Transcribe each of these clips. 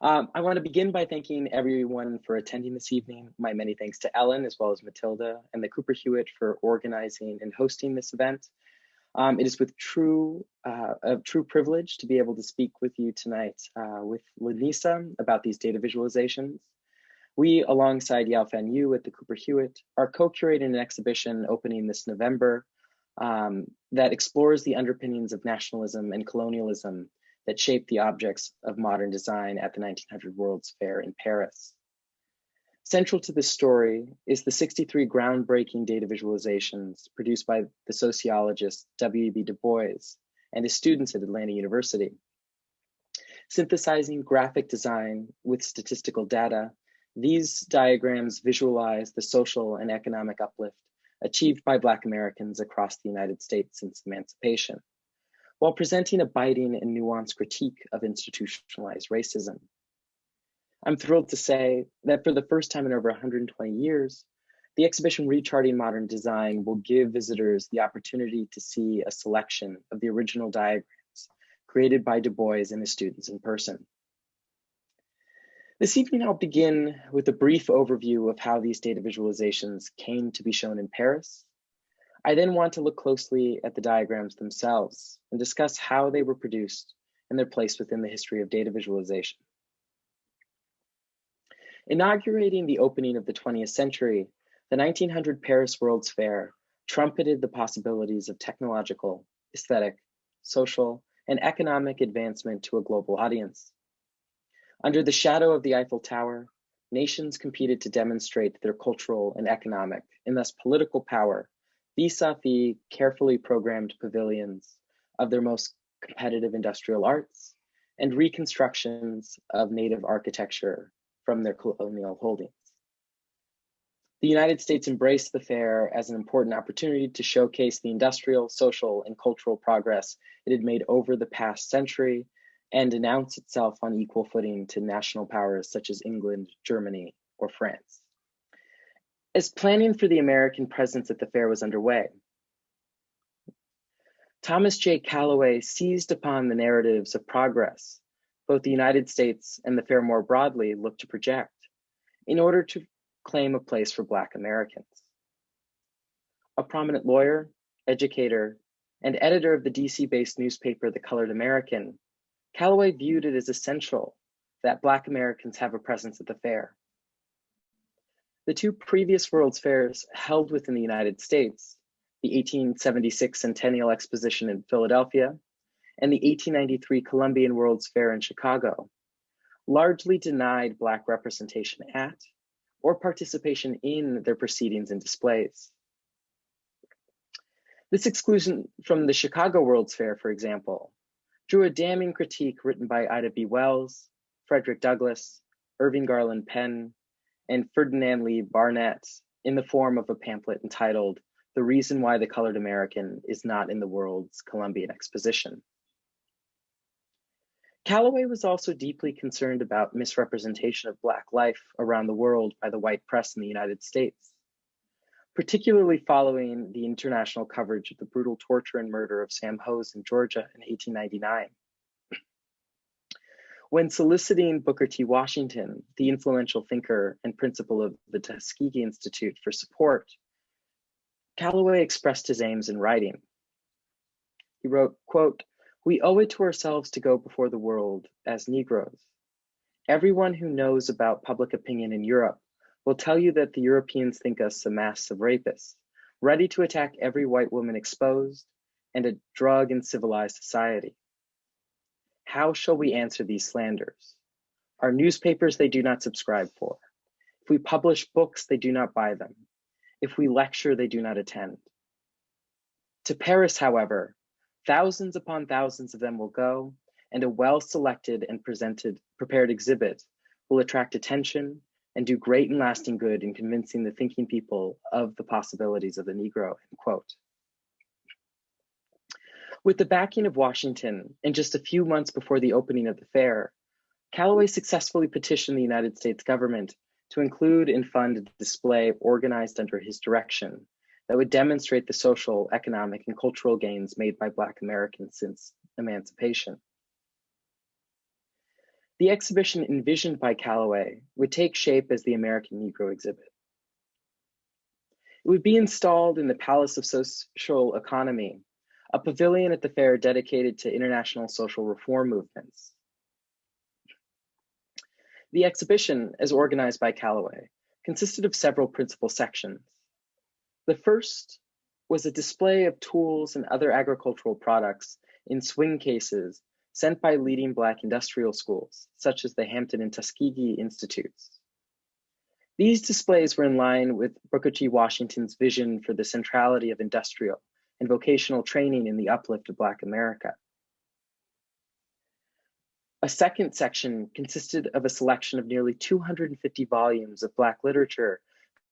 Um, I want to begin by thanking everyone for attending this evening. My many thanks to Ellen, as well as Matilda and the Cooper Hewitt for organizing and hosting this event. Um, it is with true, uh, a true privilege to be able to speak with you tonight uh, with Lanisa about these data visualizations. We, alongside Yao-Fen You at the Cooper Hewitt, are co-curating an exhibition opening this November um, that explores the underpinnings of nationalism and colonialism that shaped the objects of modern design at the 1900 World's Fair in Paris. Central to this story is the 63 groundbreaking data visualizations produced by the sociologist W.E.B. Du Bois and his students at Atlanta University. Synthesizing graphic design with statistical data, these diagrams visualize the social and economic uplift achieved by Black Americans across the United States since emancipation while presenting a biting and nuanced critique of institutionalized racism. I'm thrilled to say that for the first time in over 120 years, the exhibition Recharting Modern Design will give visitors the opportunity to see a selection of the original diagrams created by Du Bois and his students in person. This evening, I'll begin with a brief overview of how these data visualizations came to be shown in Paris I then want to look closely at the diagrams themselves and discuss how they were produced and their place within the history of data visualization. Inaugurating the opening of the 20th century, the 1900 Paris World's Fair trumpeted the possibilities of technological, aesthetic, social, and economic advancement to a global audience. Under the shadow of the Eiffel Tower, nations competed to demonstrate their cultural and economic, and thus political power vis-a-vis carefully programmed pavilions of their most competitive industrial arts and reconstructions of native architecture from their colonial holdings. The United States embraced the fair as an important opportunity to showcase the industrial, social, and cultural progress it had made over the past century and announce itself on equal footing to national powers such as England, Germany, or France. As planning for the American presence at the fair was underway, Thomas J. Calloway seized upon the narratives of progress both the United States and the fair more broadly looked to project in order to claim a place for Black Americans. A prominent lawyer, educator, and editor of the DC-based newspaper, The Colored American, Calloway viewed it as essential that Black Americans have a presence at the fair. The two previous World's Fairs held within the United States, the 1876 Centennial Exposition in Philadelphia and the 1893 Columbian World's Fair in Chicago, largely denied Black representation at or participation in their proceedings and displays. This exclusion from the Chicago World's Fair, for example, drew a damning critique written by Ida B. Wells, Frederick Douglass, Irvine Garland Penn, and Ferdinand Lee Barnett in the form of a pamphlet entitled The Reason Why the Colored American is Not in the World's Columbian Exposition. Calloway was also deeply concerned about misrepresentation of Black life around the world by the white press in the United States, particularly following the international coverage of the brutal torture and murder of Sam Hose in Georgia in 1899. When soliciting Booker T. Washington, the influential thinker and principal of the Tuskegee Institute for support, Calloway expressed his aims in writing. He wrote, quote, we owe it to ourselves to go before the world as Negroes. Everyone who knows about public opinion in Europe will tell you that the Europeans think us a mass of rapists, ready to attack every white woman exposed and a drug in civilized society. How shall we answer these slanders? Our newspapers they do not subscribe for. If we publish books, they do not buy them. If we lecture, they do not attend. To Paris, however, thousands upon thousands of them will go, and a well-selected and presented prepared exhibit will attract attention and do great and lasting good in convincing the thinking people of the possibilities of the Negro, end quote. With the backing of Washington, and just a few months before the opening of the fair, Calloway successfully petitioned the United States government to include and fund a display organized under his direction that would demonstrate the social, economic, and cultural gains made by Black Americans since emancipation. The exhibition envisioned by Calloway would take shape as the American Negro exhibit. It would be installed in the Palace of Social Economy, a pavilion at the fair dedicated to international social reform movements. The exhibition, as organized by Calloway, consisted of several principal sections. The first was a display of tools and other agricultural products in swing cases sent by leading Black industrial schools, such as the Hampton and Tuskegee Institutes. These displays were in line with Booker T. Washington's vision for the centrality of industrial and vocational training in the uplift of Black America. A second section consisted of a selection of nearly 250 volumes of Black literature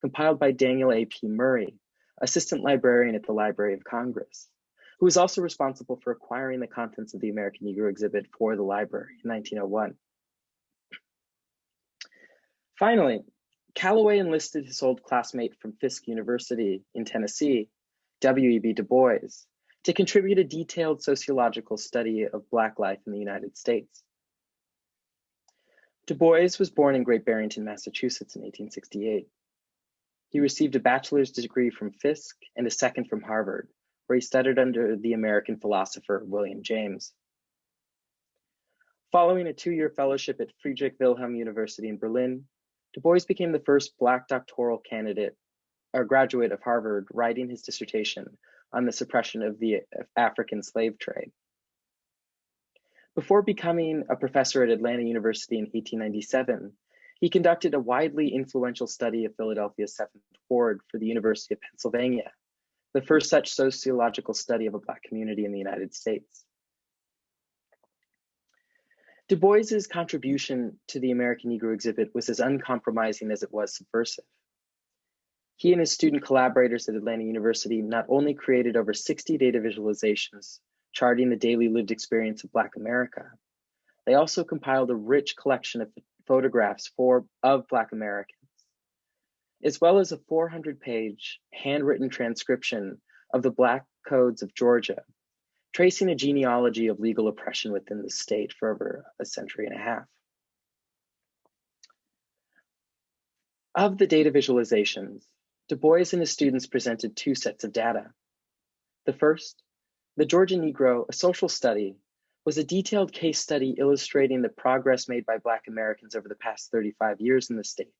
compiled by Daniel A.P. Murray, assistant librarian at the Library of Congress, who was also responsible for acquiring the contents of the American Negro exhibit for the library in 1901. Finally, Calloway enlisted his old classmate from Fisk University in Tennessee, W.E.B. Du Bois, to contribute a detailed sociological study of Black life in the United States. Du Bois was born in Great Barrington, Massachusetts in 1868. He received a bachelor's degree from Fisk and a second from Harvard, where he studied under the American philosopher William James. Following a two-year fellowship at Friedrich Wilhelm University in Berlin, Du Bois became the first Black doctoral candidate or graduate of Harvard writing his dissertation on the suppression of the African slave trade. Before becoming a professor at Atlanta University in 1897, he conducted a widely influential study of Philadelphia's Seventh Ward for the University of Pennsylvania, the first such sociological study of a Black community in the United States. Du Bois's contribution to the American Negro exhibit was as uncompromising as it was subversive. He and his student collaborators at Atlanta University not only created over 60 data visualizations charting the daily lived experience of Black America. They also compiled a rich collection of photographs for, of Black Americans, as well as a 400 page handwritten transcription of the Black codes of Georgia, tracing a genealogy of legal oppression within the state for over a century and a half. Of the data visualizations, Du Bois and his students presented two sets of data. The first the Georgia Negro, a social study, was a detailed case study illustrating the progress made by Black Americans over the past 35 years in the state.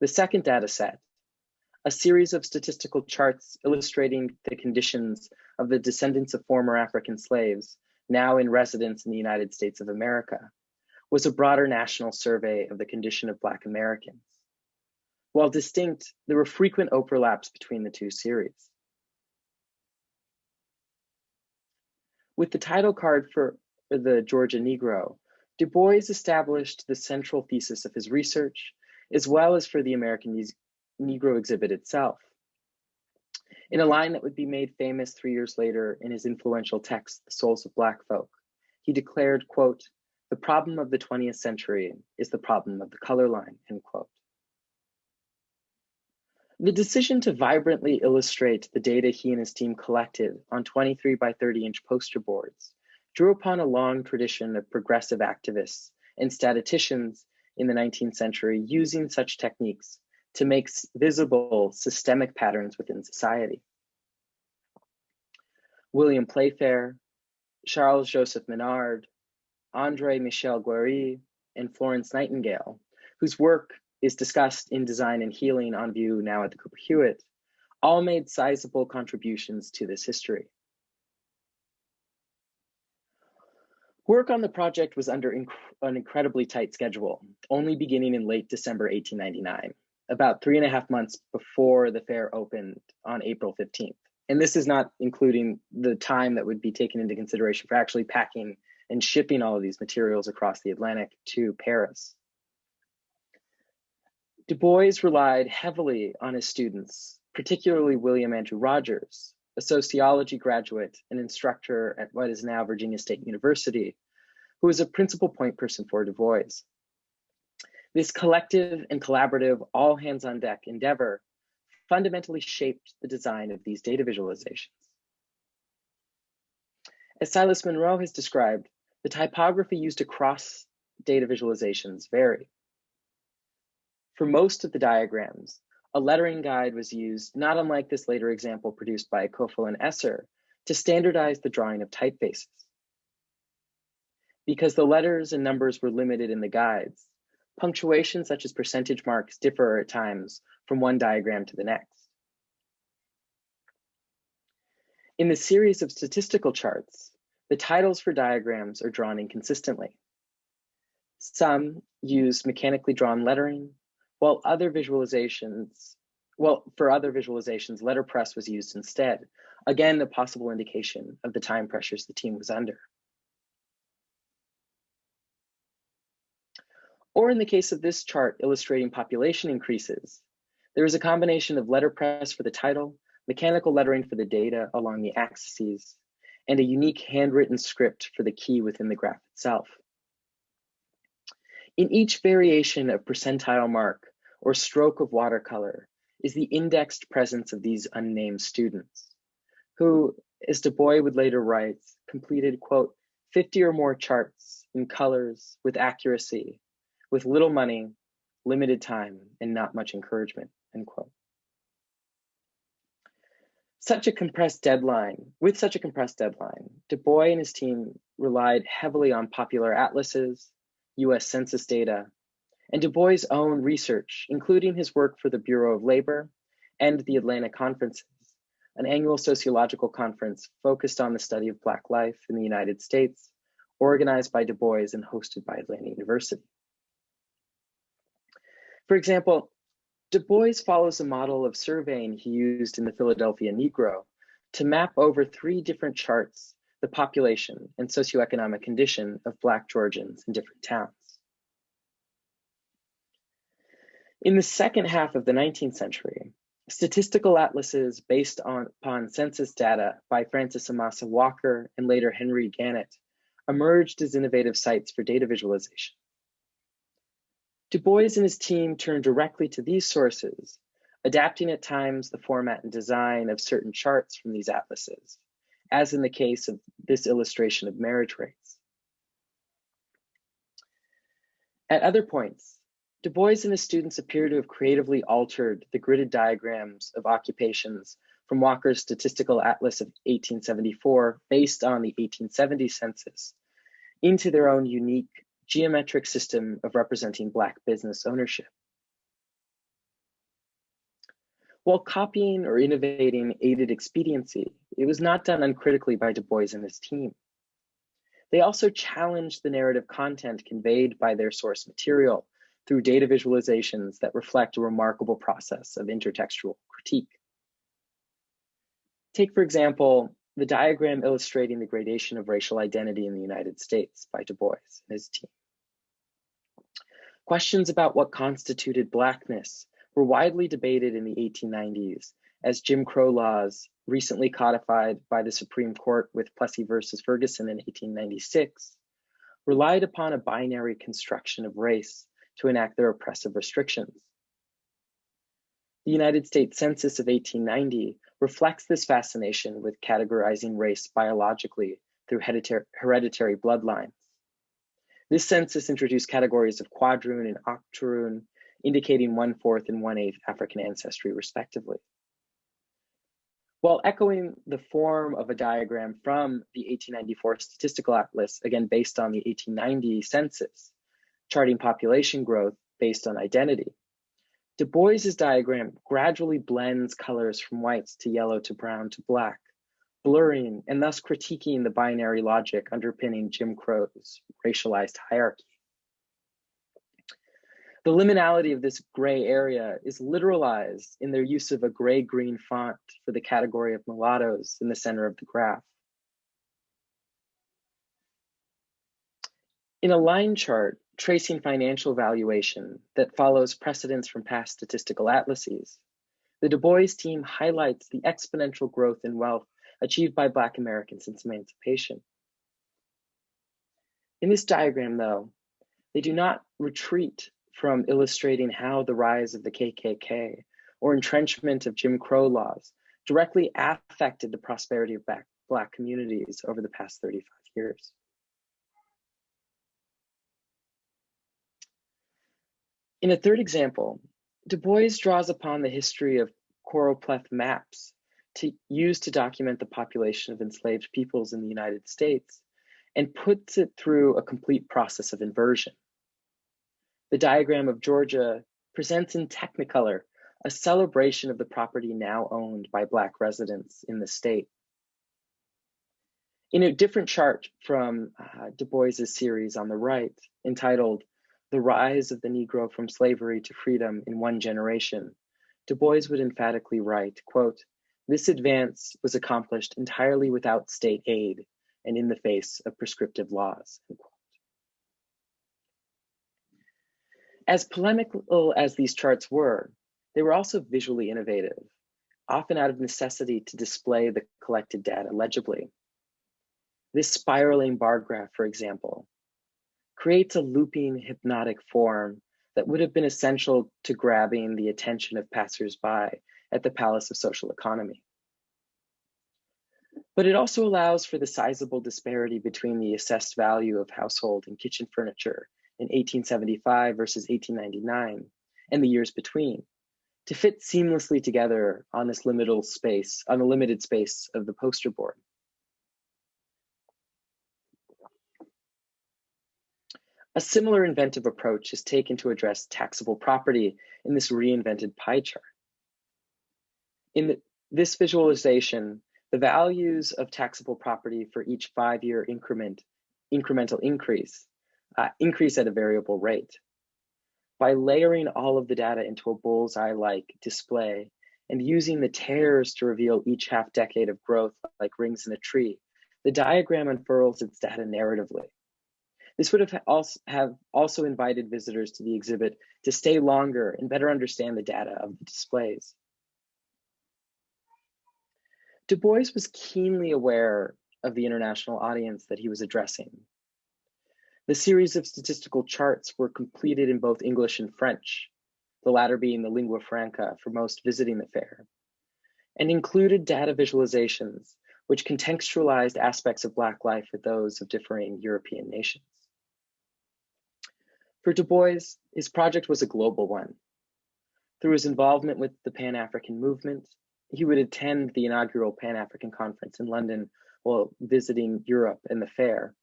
The second data set, a series of statistical charts illustrating the conditions of the descendants of former African slaves now in residence in the United States of America, was a broader national survey of the condition of Black Americans. While distinct, there were frequent overlaps between the two series. With the title card for the Georgia Negro, Du Bois established the central thesis of his research, as well as for the American Negro exhibit itself. In a line that would be made famous three years later in his influential text, The Souls of Black Folk, he declared, quote, the problem of the 20th century is the problem of the color line, end quote. The decision to vibrantly illustrate the data he and his team collected on 23 by 30 inch poster boards drew upon a long tradition of progressive activists and statisticians in the 19th century using such techniques to make visible systemic patterns within society. William Playfair, Charles Joseph Minard, Andre Michel Guerry, and Florence Nightingale, whose work is discussed in Design and Healing on view now at the Cooper Hewitt, all made sizable contributions to this history. Work on the project was under inc an incredibly tight schedule, only beginning in late December 1899, about three and a half months before the fair opened on April 15th. And this is not including the time that would be taken into consideration for actually packing and shipping all of these materials across the Atlantic to Paris. Du Bois relied heavily on his students, particularly William Andrew Rogers, a sociology graduate and instructor at what is now Virginia State University, who was a principal point person for Du Bois. This collective and collaborative all hands on deck endeavor fundamentally shaped the design of these data visualizations. As Silas Munro has described, the typography used across data visualizations vary. For most of the diagrams, a lettering guide was used, not unlike this later example produced by Keuffel and Esser, to standardize the drawing of typefaces. Because the letters and numbers were limited in the guides, punctuation such as percentage marks differ at times from one diagram to the next. In the series of statistical charts, the titles for diagrams are drawn inconsistently. Some use mechanically drawn lettering, while other visualizations, well, for other visualizations, letterpress was used instead. Again, a possible indication of the time pressures the team was under. Or in the case of this chart illustrating population increases, there is a combination of letterpress for the title, mechanical lettering for the data along the axes, and a unique handwritten script for the key within the graph itself. In each variation of percentile mark or stroke of watercolor is the indexed presence of these unnamed students, who, as Du Bois would later write, completed, quote, 50 or more charts in colors with accuracy, with little money, limited time, and not much encouragement, end quote. Such a compressed deadline, with such a compressed deadline, Du Bois and his team relied heavily on popular atlases, US Census data, and Du Bois' own research, including his work for the Bureau of Labor and the Atlanta Conferences, an annual sociological conference focused on the study of Black life in the United States, organized by Du Bois and hosted by Atlanta University. For example, Du Bois follows a model of surveying he used in the Philadelphia Negro to map over three different charts the population and socioeconomic condition of Black Georgians in different towns. In the second half of the 19th century, statistical atlases based on, upon census data by Francis Amasa Walker and later Henry Gannett emerged as innovative sites for data visualization. Du Bois and his team turned directly to these sources, adapting at times the format and design of certain charts from these atlases, as in the case of this illustration of marriage rates. At other points, Du Bois and his students appear to have creatively altered the gridded diagrams of occupations from Walker's Statistical Atlas of 1874, based on the 1870 census, into their own unique geometric system of representing Black business ownership. While copying or innovating aided expediency, it was not done uncritically by Du Bois and his team. They also challenged the narrative content conveyed by their source material through data visualizations that reflect a remarkable process of intertextual critique. Take, for example, the diagram illustrating the gradation of racial identity in the United States by Du Bois and his team. Questions about what constituted Blackness were widely debated in the 1890s as Jim Crow laws, recently codified by the Supreme Court with Plessy versus Ferguson in 1896, relied upon a binary construction of race to enact their oppressive restrictions. The United States Census of 1890 reflects this fascination with categorizing race biologically through hereditary bloodlines. This census introduced categories of quadroon and octoroon, indicating one-fourth and one-eighth African ancestry, respectively. While echoing the form of a diagram from the 1894 Statistical Atlas, again based on the 1890 census, charting population growth based on identity. Du Bois's diagram gradually blends colors from whites to yellow to brown to black, blurring and thus critiquing the binary logic underpinning Jim Crow's racialized hierarchy. The liminality of this gray area is literalized in their use of a gray-green font for the category of mulattoes in the center of the graph. In a line chart, tracing financial valuation that follows precedents from past statistical atlases, the Du Bois team highlights the exponential growth in wealth achieved by Black Americans since emancipation. In this diagram, though, they do not retreat from illustrating how the rise of the KKK or entrenchment of Jim Crow laws directly affected the prosperity of Black communities over the past 35 years. In a third example, Du Bois draws upon the history of choropleth maps to use to document the population of enslaved peoples in the United States and puts it through a complete process of inversion. The diagram of Georgia presents in Technicolor a celebration of the property now owned by Black residents in the state. In a different chart from uh, Du Bois's series on the right, entitled The Rise of the Negro from Slavery to Freedom in One Generation, Du Bois would emphatically write, quote, this advance was accomplished entirely without state aid and in the face of prescriptive laws. As polemical as these charts were, they were also visually innovative, often out of necessity to display the collected data legibly. This spiraling bar graph, for example, creates a looping hypnotic form that would have been essential to grabbing the attention of passersby at the Palace of Social Economy. But it also allows for the sizable disparity between the assessed value of household and kitchen furniture in 1875 versus 1899 and the years between to fit seamlessly together on this liminal space, on the limited space of the poster board. A similar inventive approach is taken to address taxable property in this reinvented pie chart. In the, this visualization, the values of taxable property for each five-year increment, incremental increase, uh, increase at a variable rate. By layering all of the data into a bullseye-like display and using the tears to reveal each half decade of growth like rings in a tree, the diagram unfurls its data narratively. This would have also, have also invited visitors to the exhibit to stay longer and better understand the data of the displays. Du Bois was keenly aware of the international audience that he was addressing. The series of statistical charts were completed in both English and French, the latter being the lingua franca for most visiting the fair, and included data visualizations which contextualized aspects of Black life with those of differing European nations. For Du Bois, his project was a global one. Through his involvement with the Pan-African movement, he would attend the inaugural Pan-African Conference in London while visiting Europe and the fair.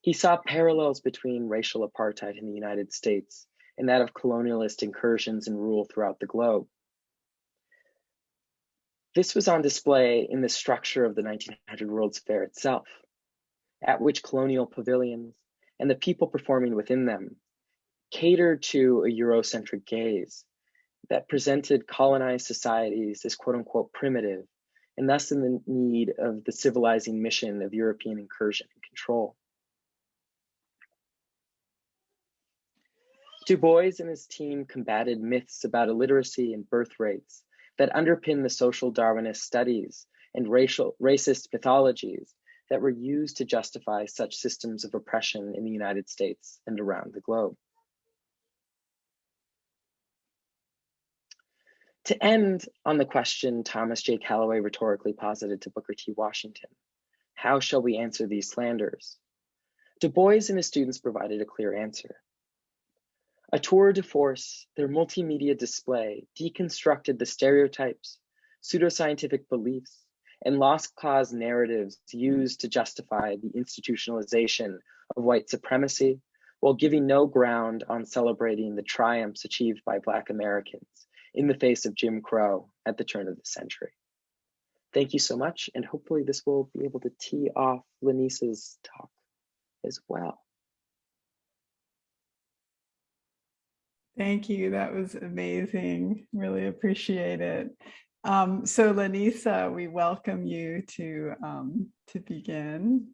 He saw parallels between racial apartheid in the United States and that of colonialist incursions and rule throughout the globe. This was on display in the structure of the 1900 World's Fair itself, at which colonial pavilions and the people performing within them catered to a Eurocentric gaze that presented colonized societies as quote unquote primitive and thus in the need of the civilizing mission of European incursion and control. Du Bois and his team combated myths about illiteracy and birth rates that underpin the social Darwinist studies and racial racist mythologies that were used to justify such systems of oppression in the United States and around the globe. To end on the question Thomas J. Calloway rhetorically posited to Booker T. Washington, how shall we answer these slanders? Du Bois and his students provided a clear answer. A tour de force, their multimedia display deconstructed the stereotypes, pseudoscientific beliefs, and lost cause narratives used to justify the institutionalization of white supremacy while giving no ground on celebrating the triumphs achieved by Black Americans in the face of Jim Crow at the turn of the century. Thank you so much, and hopefully this will be able to tee off Lanisa's talk as well. Thank you. That was amazing. Really appreciate it. Um, so Lanisa, we welcome you to um, to begin.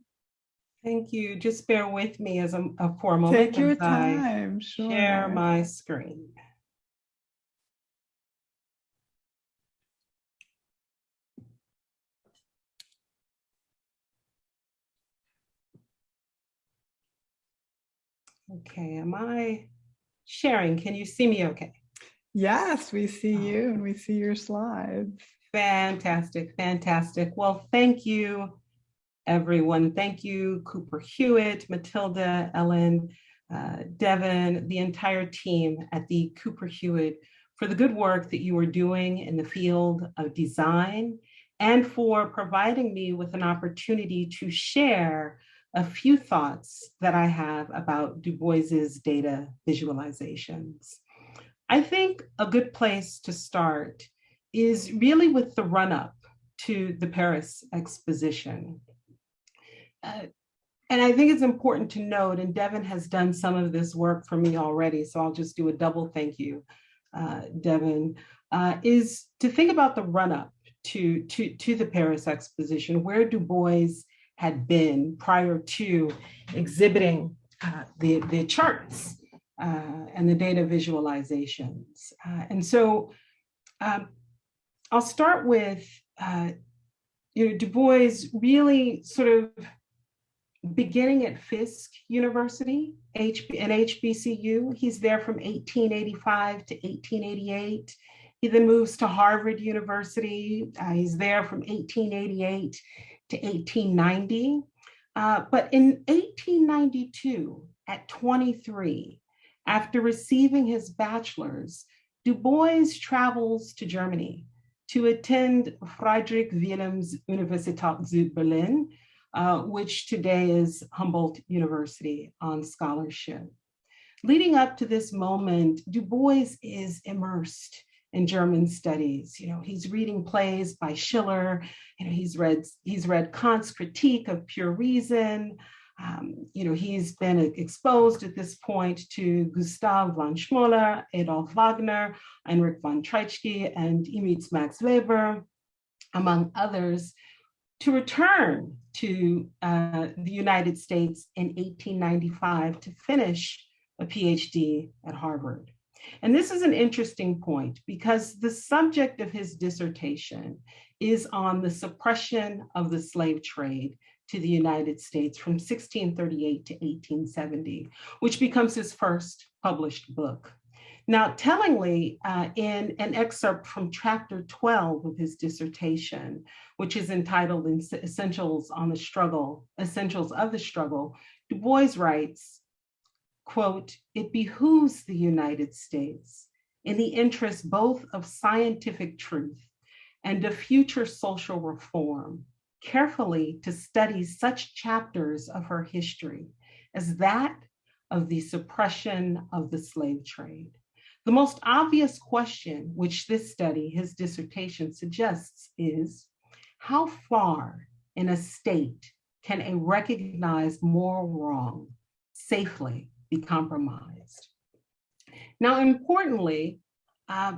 Thank you. Just bear with me as a, a for a moment. Take your time. Sure. Share my screen. Okay, am I sharing? Can you see me okay? Yes, we see Oh. you and we see your slides. Fantastic, fantastic. Well, thank you, everyone. Thank you, Cooper Hewitt, Matilda, Ellen, uh, Devin, the entire team at the Cooper Hewitt for the good work that you are doing in the field of design and for providing me with an opportunity to share a few thoughts that I have about Du Bois's data visualizations. I think a good place to start is really with the run up to the Paris exposition. Uh, and I think it's important to note, and Devin has done some of this work for me already, so I'll just do a double thank you, uh, Devin, uh, is to think about the run up to, to, to the Paris exposition, where Du Bois had been prior to exhibiting uh, the, the charts uh, and the data visualizations. Uh, and so um, I'll start with, uh, you know, Du Bois really sort of beginning at Fisk University, HB, an HBCU. He's there from 1885 to 1888. He then moves to Harvard University. Uh, he's there from 1888 to 1890. Uh, but in 1892, at 23, after receiving his bachelor's, Du Bois travels to Germany to attend Friedrich Wilhelms Universität zu Berlin, uh, which today is Humboldt University on scholarship. Leading up to this moment, Du Bois is immersed in German studies. You know, he's reading plays by Schiller. You know, he's read he's read Kant's Critique of Pure Reason. Um, you know, he's been exposed at this point to Gustav von Schmoller, Adolf Wagner, Heinrich von Treitschke, and Emil Max Weber, among others, to return to uh, the United States in 1895 to finish a PhD at Harvard. And this is an interesting point because the subject of his dissertation is on the suppression of the slave trade to the United States from 1638 to 1870, which becomes his first published book. Now, tellingly, uh, in an excerpt from chapter 12 of his dissertation, which is entitled Essentials on the Struggle, Essentials of the Struggle, Du Bois writes, quote, it behooves the United States in the interest both of scientific truth and of future social reform, carefully to study such chapters of her history as that of the suppression of the slave trade. The most obvious question which this study, his dissertation suggests is, how far in a state can a recognized moral wrong safely be compromised. Now, importantly, uh,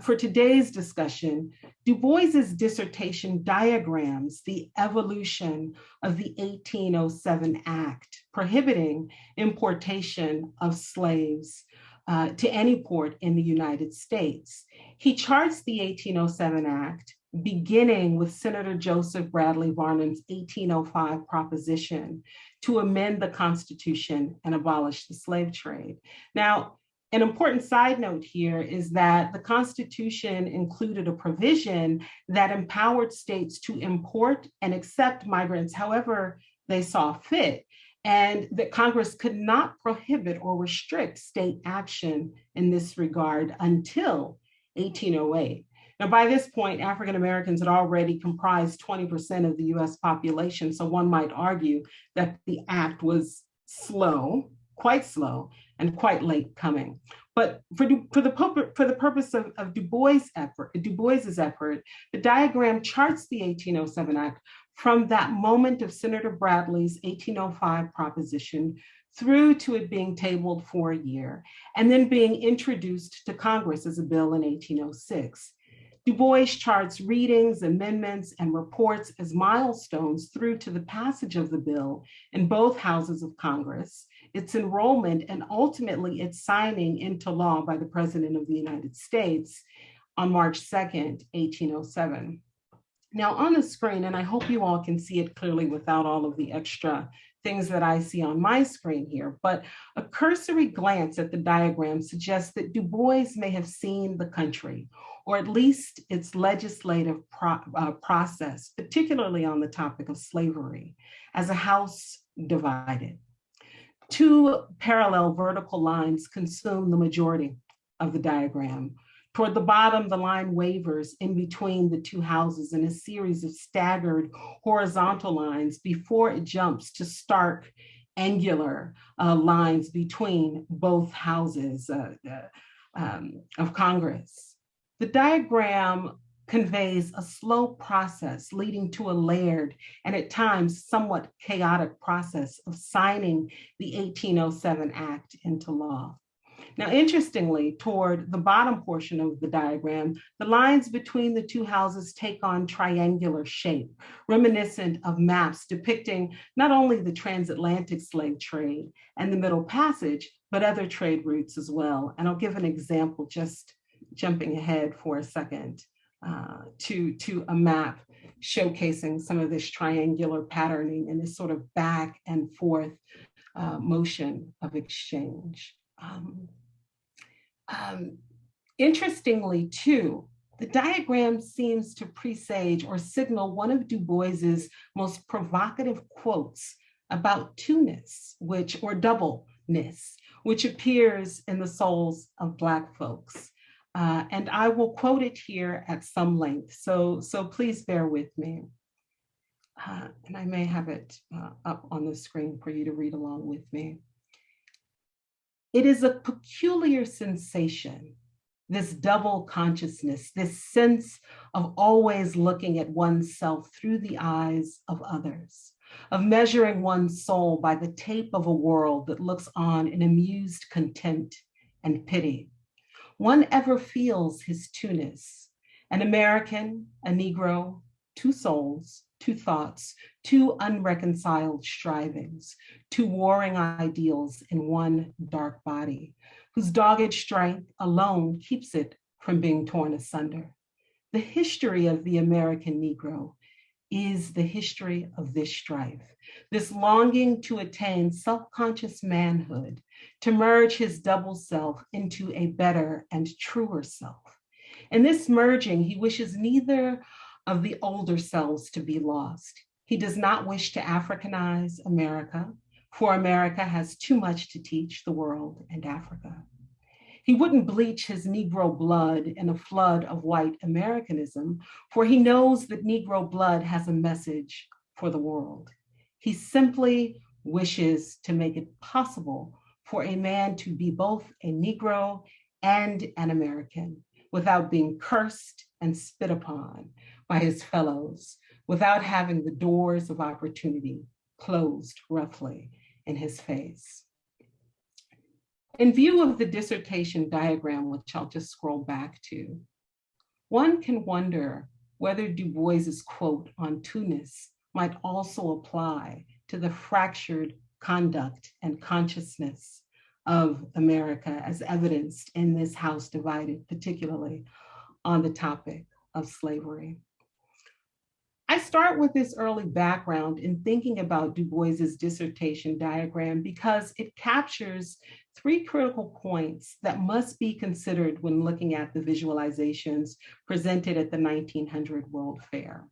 for today's discussion, Du Bois's dissertation diagrams the evolution of the 1807 Act prohibiting importation of slaves uh, to any port in the United States. He charts the 1807 Act beginning with Senator Joseph Bradley Varnum's 1805 proposition to amend the Constitution and abolish the slave trade. Now, an important side note here is that the Constitution included a provision that empowered states to import and accept migrants however they saw fit, and that Congress could not prohibit or restrict state action in this regard until 1808. Now, by this point, African Americans had already comprised 20% of the US population, so one might argue that the act was slow, quite slow, and quite late coming. But for, for, the, for the purpose of, of Du Bois' effort, Du Bois's effort, the diagram charts the 1807 Act from that moment of Senator Bradley's 1805 proposition through to it being tabled for a year, and then being introduced to Congress as a bill in 1806. Du Bois charts readings, amendments, and reports as milestones through to the passage of the bill in both houses of Congress, its enrollment, and ultimately its signing into law by the President of the United States on March 2nd, 1807. Now on the screen, and I hope you all can see it clearly without all of the extra things that I see on my screen here, but a cursory glance at the diagram suggests that Du Bois may have seen the country or at least its legislative pro uh, process, particularly on the topic of slavery, as a house divided. Two parallel vertical lines consume the majority of the diagram. Toward the bottom, the line wavers in between the two houses in a series of staggered horizontal lines before it jumps to stark angular uh, lines between both houses uh, uh, um, of Congress. The diagram conveys a slow process leading to a layered and at times somewhat chaotic process of signing the 1807 Act into law. Now, interestingly, toward the bottom portion of the diagram, the lines between the two houses take on triangular shape, reminiscent of maps depicting not only the transatlantic slave trade and the Middle Passage, but other trade routes as well. And I'll give an example, just jumping ahead for a second uh, to, to a map showcasing some of this triangular patterning and this sort of back and forth uh, motion of exchange. Um, um, interestingly, too, the diagram seems to presage or signal one of Du Bois's most provocative quotes about two-ness, which or doubleness, which appears in the souls of Black folks. Uh, and I will quote it here at some length, so, so please bear with me. Uh, and I may have it uh, up on the screen for you to read along with me. It is a peculiar sensation, this double consciousness, this sense of always looking at oneself through the eyes of others, of measuring one's soul by the tape of a world that looks on in amused content and pity. One ever feels his two-ness, an American, a Negro, two souls, two thoughts, two unreconciled strivings, two warring ideals in one dark body, whose dogged strength alone keeps it from being torn asunder. The history of the American Negro is the history of this strife, this longing to attain self-conscious manhood, to merge his double self into a better and truer self. In this merging, he wishes neither of the older selves to be lost. He does not wish to Africanize America, for America has too much to teach the world and Africa. He wouldn't bleach his Negro blood in a flood of white Americanism, for he knows that Negro blood has a message for the world. He simply wishes to make it possible for a man to be both a Negro and an American without being cursed and spit upon, by his fellows without having the doors of opportunity closed roughly in his face. In view of the dissertation diagram, which I'll just scroll back to, one can wonder whether Du Bois's quote on two-ness might also apply to the fractured conduct and consciousness of America as evidenced in this house divided, particularly on the topic of slavery. I start with this early background in thinking about Du Bois's dissertation diagram because it captures three critical points that must be considered when looking at the visualizations presented at the 1900 World Fair.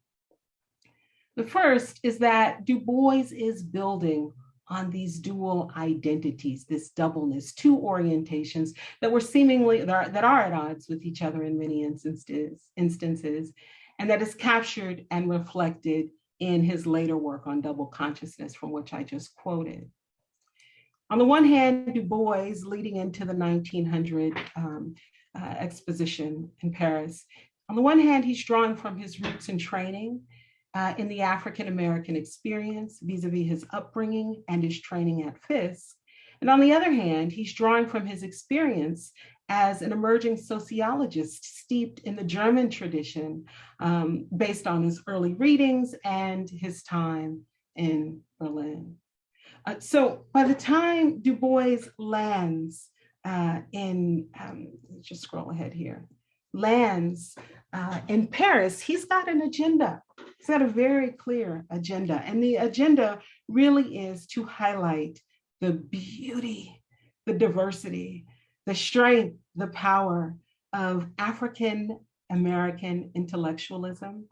The first is that Du Bois is building on these dual identities, this doubleness, two orientations that were seemingly, that are, that are at odds with each other in many instances, instances and that is captured and reflected in his later work on double consciousness from which I just quoted. On the one hand, Du Bois leading into the 1900 um, uh, exposition in Paris, on the one hand, he's drawing from his roots and training uh, in the African-American experience vis-a-vis -vis his upbringing and his training at Fisk. And on the other hand, he's drawing from his experience as an emerging sociologist steeped in the German tradition um, based on his early readings and his time in Berlin. Uh, so by the time Du Bois lands uh, in, um, just scroll ahead here, lands uh, in Paris, he's got an agenda. He's got a very clear agenda. And the agenda really is to highlight the beauty, the diversity, the strength, the power of African American intellectualism,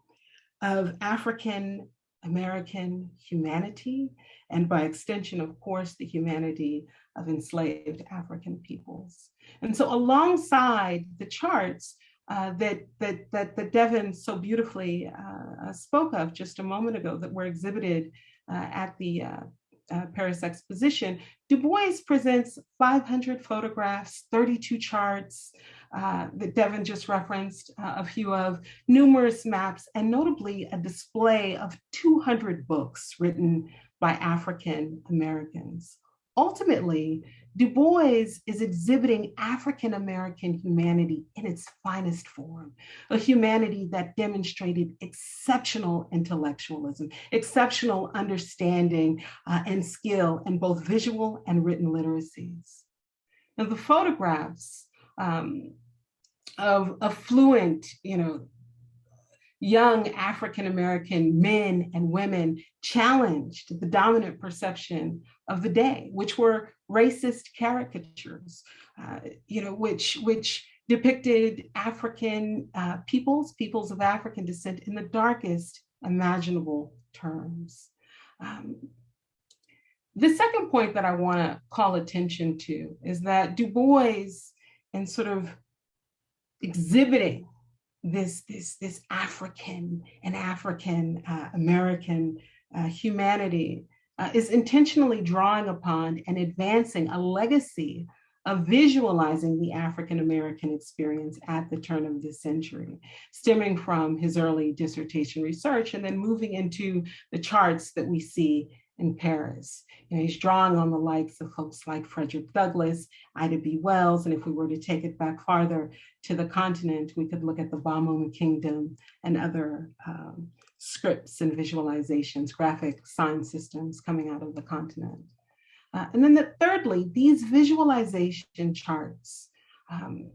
of African American humanity, and by extension, of course, the humanity of enslaved African peoples. And so alongside the charts uh, that, that, that, that Devin so beautifully uh, uh spoke of just a moment ago that were exhibited uh, at the uh, Paris Exposition, Du Bois presents 500 photographs, 32 charts uh, that Devin just referenced uh, a few of, numerous maps, and notably a display of 200 books written by African Americans. Ultimately, Du Bois is exhibiting African American humanity in its finest form, a humanity that demonstrated exceptional intellectualism, exceptional understanding uh, and skill in both visual and written literacies. Now the photographs um, of affluent, you know, young African-American men and women challenged the dominant perception of the day, which were racist caricatures, uh, you know, which, which depicted African uh, peoples, peoples of African descent in the darkest imaginable terms. Um, the second point that I want to call attention to is that Du Bois, in sort of exhibiting this, this, this African and African uh, American uh, humanity uh, is intentionally drawing upon and advancing a legacy of visualizing the African American experience at the turn of this century, stemming from his early dissertation research and then moving into the charts that we see in Paris. You know, he's drawing on the likes of folks like Frederick Douglass, Ida B. Wells, and if we were to take it back farther to the continent, we could look at the Bamum Kingdom and other um, scripts and visualizations, graphic sign systems coming out of the continent. Uh, and then the, thirdly, these visualization charts um,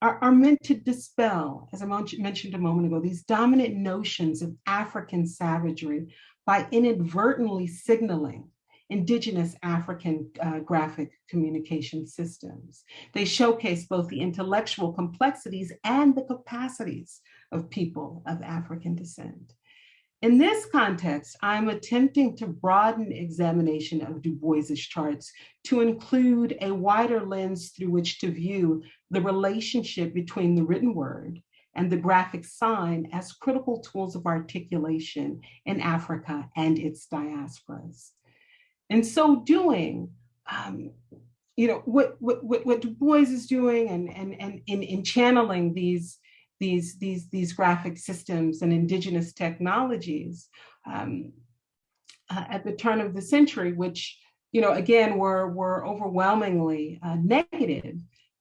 are, are meant to dispel, as I mentioned a moment ago, these dominant notions of African savagery by inadvertently signaling indigenous African uh, graphic communication systems. They showcase both the intellectual complexities and the capacities of people of African descent. In this context, I'm attempting to broaden examination of Du Bois's charts to include a wider lens through which to view the relationship between the written word and the graphic sign as critical tools of articulation in Africa and its diasporas. In so doing, um, you know, what, what, what, Du Bois is doing and, and, and in, in channeling these, these, these, these graphic systems and indigenous technologies um, uh, at the turn of the century, which, you know, again, were, were overwhelmingly uh, negative.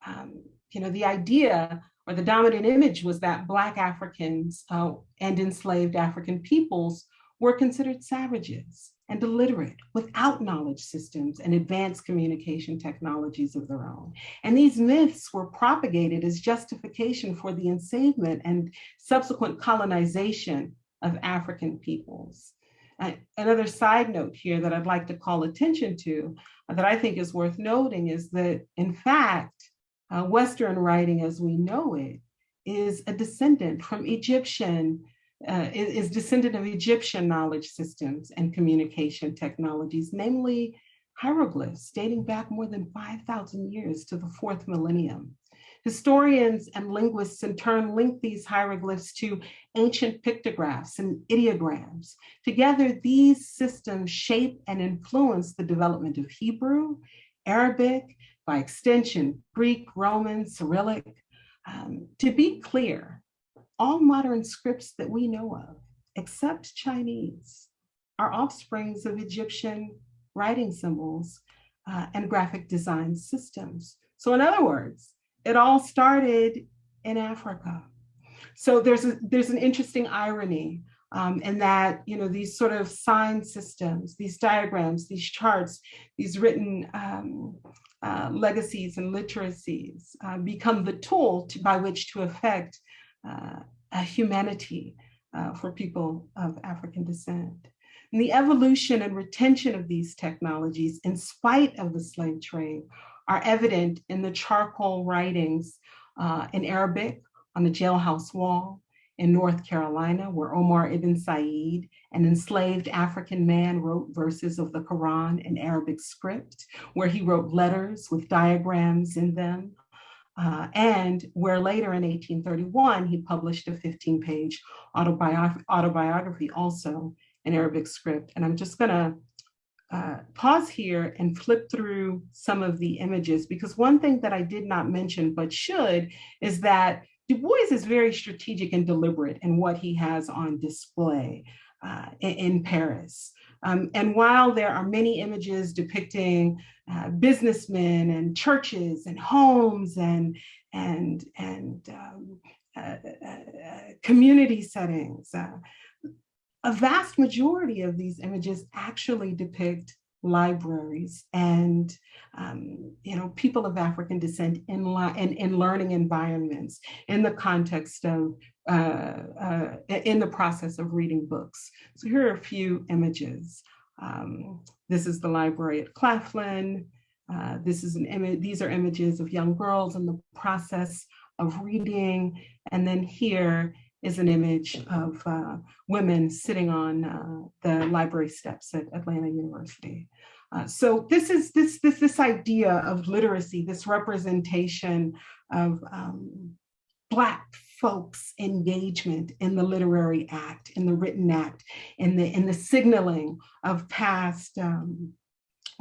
Um, you know, the idea or the dominant image was that Black Africans uh, and enslaved African peoples were considered savages and illiterate without knowledge systems and advanced communication technologies of their own. And these myths were propagated as justification for the enslavement and subsequent colonization of African peoples. Uh, another side note here that I'd like to call attention to uh, that I think is worth noting is that in fact, uh, Western writing as we know it is a descendant from Egyptian, uh, is, descendant of Egyptian knowledge systems and communication technologies, namely hieroglyphs dating back more than 5,000 years to the fourth millennium. Historians and linguists in turn link these hieroglyphs to ancient pictographs and ideograms. Together, these systems shape and influence the development of Hebrew, Arabic, by extension, Greek, Roman, Cyrillic. Um, to be clear, all modern scripts that we know of, except Chinese, are offsprings of Egyptian writing symbols uh, and graphic design systems. So in other words, it all started in Africa. So there's, a, there's an interesting irony um, that you know these sort of sign systems, these diagrams, these charts, these written um, uh, legacies and literacies uh, become the tool to, by which to affect a humanity uh, for people of African descent. And the evolution and retention of these technologies in spite of the slave trade are evident in the charcoal writings uh, in Arabic on the jailhouse wall, in North Carolina, where Omar ibn Said, an enslaved African man, wrote verses of the Quran in Arabic script, where he wrote letters with diagrams in them, uh, and where later in 1831, he published a 15-page autobiography, autobiography also in Arabic script. And I'm just gonna uh, pause here and flip through some of the images because one thing that I did not mention but should is that Du Bois is very strategic and deliberate in what he has on display uh, in, in, Paris. Um, and while there are many images depicting uh, businessmen and churches and homes and, and, and um, uh, uh community settings, uh, a vast majority of these images actually depict libraries and um, you know people of African descent in, in, in learning environments in the context of uh, uh, in the process of reading books. So here are a few images. Um, this is the library at Claflin. Uh, this is an image. These are images of young girls in the process of reading. And then here is an image of uh, women sitting on uh, the library steps at Atlanta University. Uh, so this is this this this idea of literacy, this representation of um, Black folks' engagement in the literary act, in the written act, in the in the signaling of past um,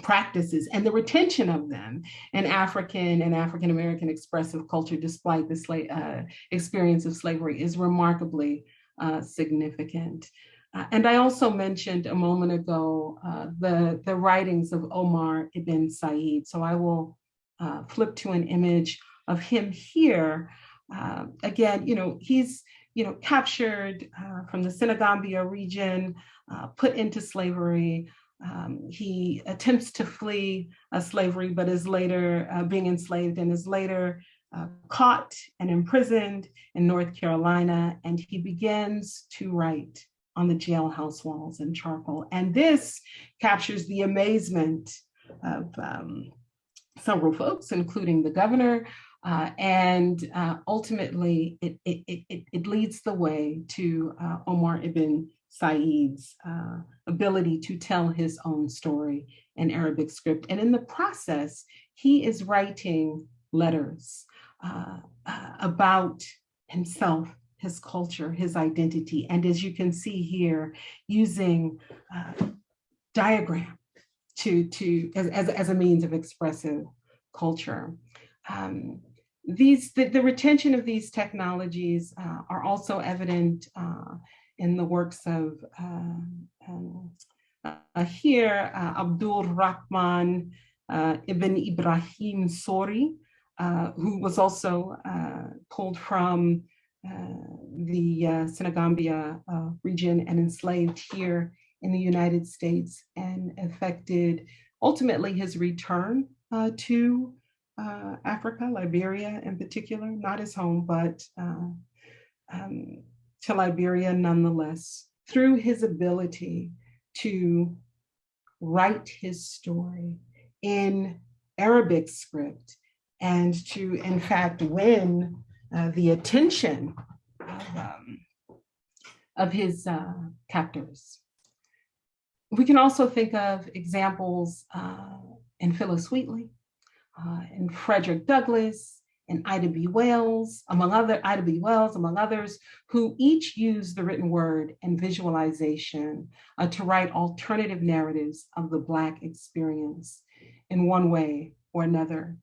practices and the retention of them in African and African American expressive culture, despite the uh, experience of slavery, is remarkably uh, significant. Uh, and I also mentioned a moment ago uh, the, the writings of Omar ibn Said. So I will uh, flip to an image of him here. Uh, again, you know, he's you know, captured from the Senegambia region, put into slavery, um, he attempts to flee uh, slavery, but is later uh, being enslaved and is later uh, caught and imprisoned in North Carolina. And he begins to write on the jailhouse walls in charcoal. And this captures the amazement of um, several folks, including the governor, uh, and uh, ultimately it, it, it, it, leads the way to uh, Omar ibn Said's uh, ability to tell his own story in Arabic script. And in the process, he is writing letters uh, uh, about himself, his culture, his identity. And as you can see here, using uh, diagram to, to as, as, as, a means of expressive culture. Um, these the, the, retention of these technologies uh, are also evident uh, in the works of um, uh, here, uh, Abdul Rahman uh, ibn Ibrahim Sori, uh, who was also pulled from the Senegambia region and enslaved here in the United States and affected ultimately his return to Africa, Liberia in particular, not his home, but um, to Liberia nonetheless through his ability to write his story in Arabic script and to, in fact, win uh, the attention of, um, of his uh, captors. We can also think of examples uh, in Phillis Wheatley, uh, in Frederick Douglass, and Ida B. Wells, among other Ida B. Wells, among others, who each use the written word and visualization uh, to write alternative narratives of the Black experience in one way or another,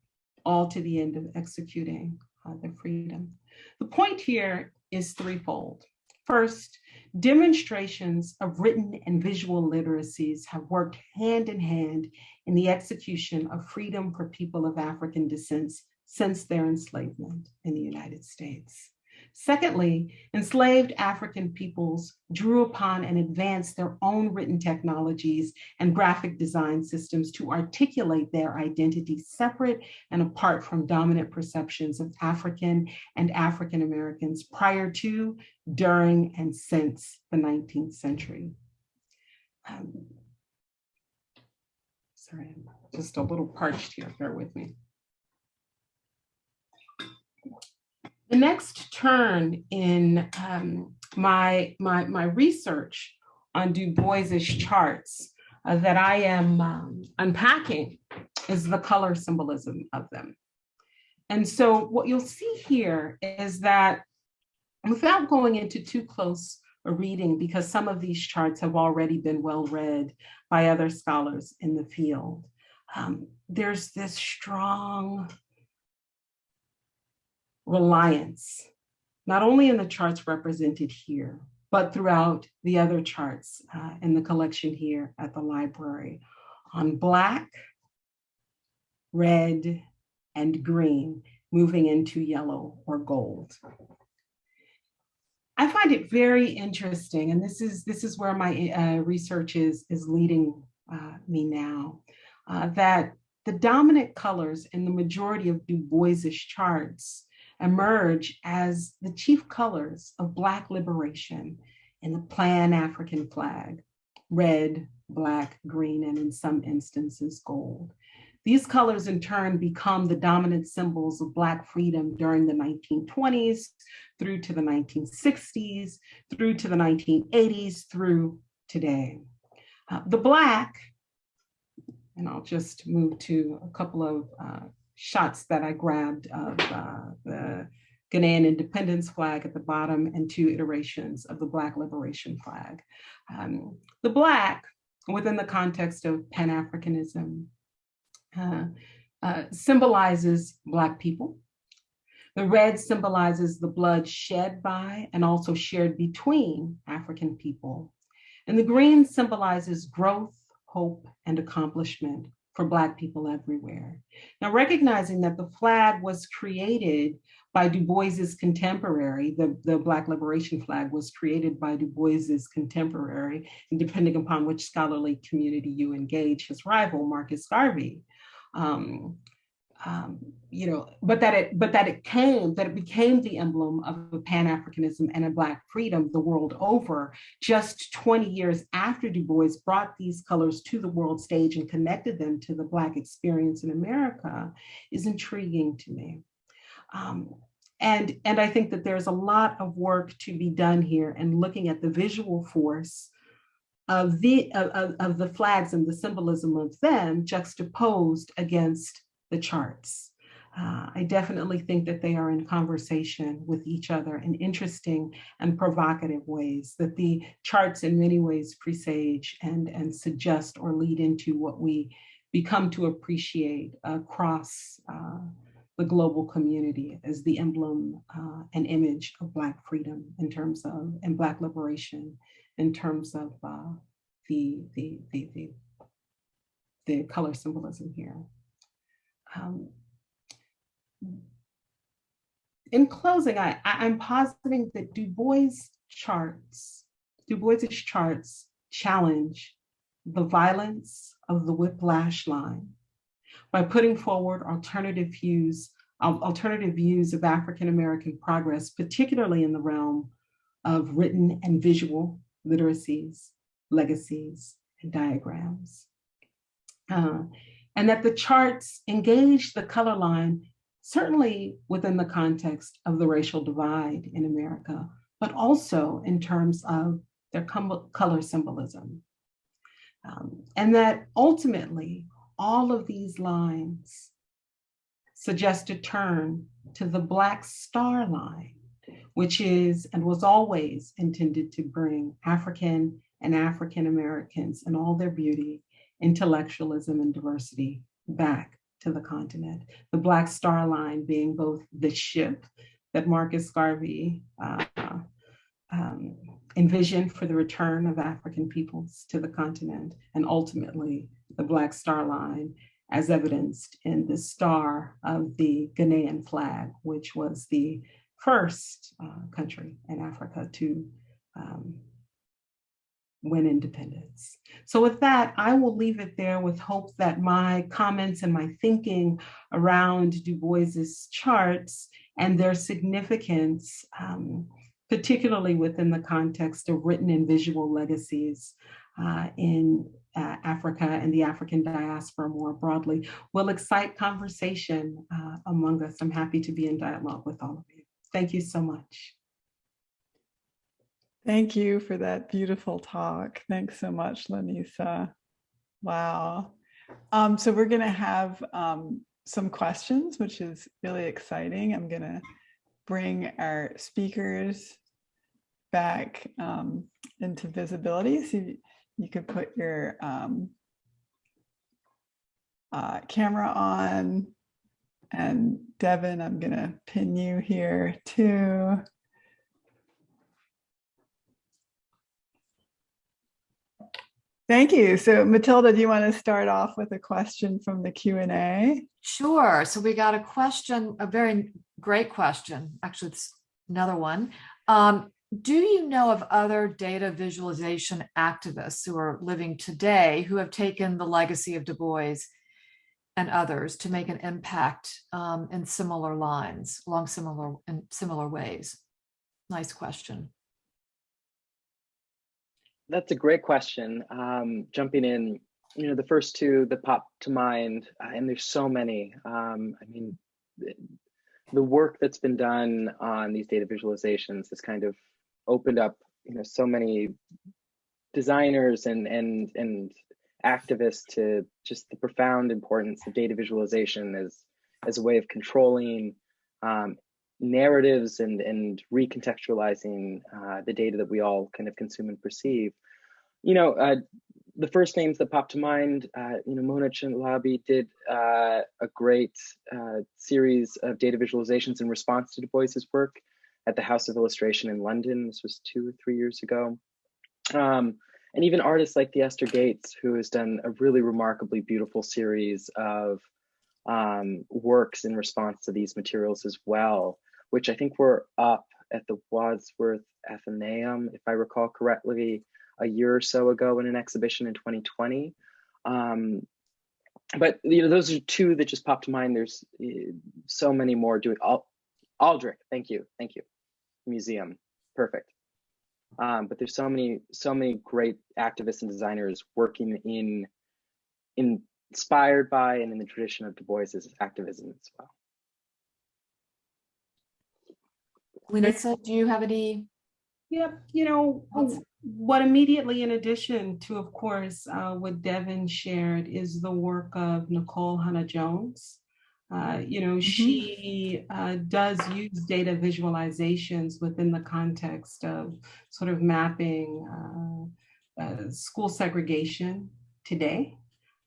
all to the end of executing uh, freedom. The point here is threefold. First, demonstrations of written and visual literacies have worked hand in hand in the execution of freedom for people of African descents since their enslavement in the United States. Secondly, enslaved African peoples drew upon and advanced their own written technologies and graphic design systems to articulate their identity separate and apart from dominant perceptions of African and African Americans prior to, during, and since the 19th century. Um, sorry, I'm just a little parched here, bear with me. The next turn in um, my, my, my research on Du Bois's charts uh, that I am um, unpacking is the color symbolism of them. And so what you'll see here is that without going into too close a reading, because some of these charts have already been well read by other scholars in the field, um, there's this strong reliance, not only in the charts represented here, but throughout the other charts uh, in the collection here at the library on black, red, and green moving into yellow or gold. I find it very interesting, and this is this is where my uh, research is is leading uh, me now, uh, that the dominant colors in the majority of Du Bois's charts emerge as the chief colors of Black liberation in the Pan-African flag, red, black, green, and in some instances, gold. These colors in turn become the dominant symbols of Black freedom during the 1920s, through to the 1960s, through to the 1980s, through today. Uh, the Black, and I'll just move to a couple of uh, shots that I grabbed of uh, the Ghanaian independence flag at the bottom and two iterations of the Black liberation flag. Um, the Black, within the context of Pan-Africanism, uh, uh, symbolizes Black people. The red symbolizes the blood shed by and also shared between African people. And the green symbolizes growth, hope, and accomplishment for Black people everywhere. Now, recognizing that the flag was created by Du Bois's contemporary, the, the Black Liberation flag was created by Du Bois's contemporary, and depending upon which scholarly community you engage, his rival, Marcus Garvey. Um, um, you know, but that it but that it came that it became the emblem of Pan-Africanism and a Black freedom the world over just 20 years after Du Bois brought these colors to the world stage and connected them to the Black experience in America is intriguing to me. Um, and, and I think that there's a lot of work to be done here and looking at the visual force of the, of, of the flags and the symbolism of them juxtaposed against the charts. Uh, I definitely think that they are in conversation with each other in interesting and provocative ways, that the charts in many ways presage and, and suggest or lead into what we become to appreciate across uh, the global community as the emblem uh, and image of Black freedom in terms of, and Black liberation in terms of uh, the, the, the, the, the color symbolism here. Um, in closing, I, I'm positing that Du Bois charts, Du Bois's charts challenge the violence of the whiplash line by putting forward alternative views, alternative views of African-American progress, particularly in the realm of written and visual literacies, legacies, and diagrams. Uh, and that the charts engage the color line, certainly within the context of the racial divide in America, but also in terms of their color symbolism. Um, and that ultimately, all of these lines suggest a turn to the Black Star Line, which is and was always intended to bring African and African Americans and all their beauty intellectualism and diversity back to the continent. The Black Star Line being both the ship that Marcus Garvey uh, um, envisioned for the return of African peoples to the continent, and ultimately the Black Star Line as evidenced in the star of the Ghanaian flag, which was the first uh, country in Africa to um, win independence. So with that, I will leave it there with hope that my comments and my thinking around Du Bois's charts and their significance, um, particularly within the context of written and visual legacies uh, in uh, Africa and the African diaspora more broadly, will excite conversation uh, among us. I'm happy to be in dialogue with all of you. Thank you so much. Thank you for that beautiful talk. Thanks so much, Lanisa. Wow. Um, so we're going to have um, some questions, which is really exciting. I'm going to bring our speakers back um, into visibility. So you, you could put your um, uh, camera on. And Devin, I'm going to pin you here too. Thank you. So Matilda, do you want to start off with a question from the Q&A? Sure. So we got a question, a very great question. Actually, it's another one. Um, do you know of other data visualization activists who are living today who have taken the legacy of Du Bois and others to make an impact um, in similar lines, along similar in similar ways? Nice question. That's a great question. Um, jumping in, you know, the first two that pop to mind, uh, and there's so many. Um, I mean, the, work that's been done on these data visualizations has kind of opened up, you know, so many designers and and and activists to just the profound importance of data visualization as as a way of controlling um, narratives and and recontextualizing uh, the data that we all kind of consume and perceive. You know, uh, the first names that pop to mind, uh, you know, Mona Chalabi did uh, a great uh, series of data visualizations in response to Du Bois's work at the House of Illustration in London. This was two or three years ago. Um, and even artists like Theaster Gates, who has done a really remarkably beautiful series of um, works in response to these materials as well which I think were up at the Wadsworth Atheneum, if I recall correctly, a year or so ago in an exhibition in 2020. Um, but you know, those are two that just popped to mind. There's uh, so many more doing. Al Aldrich, thank you, thank you. Museum, perfect. Um, but there's so many, so many great activists and designers working in, in inspired by and in the tradition of Du Bois's activism as well. Lisa, do you have any? Yep, you know, what immediately in addition to, of course, uh, what Devin shared is the work of Nikole Hannah-Jones. Uh, you know, mm -hmm. she uh, does use data visualizations within the context of sort of mapping uh, uh, school segregation today.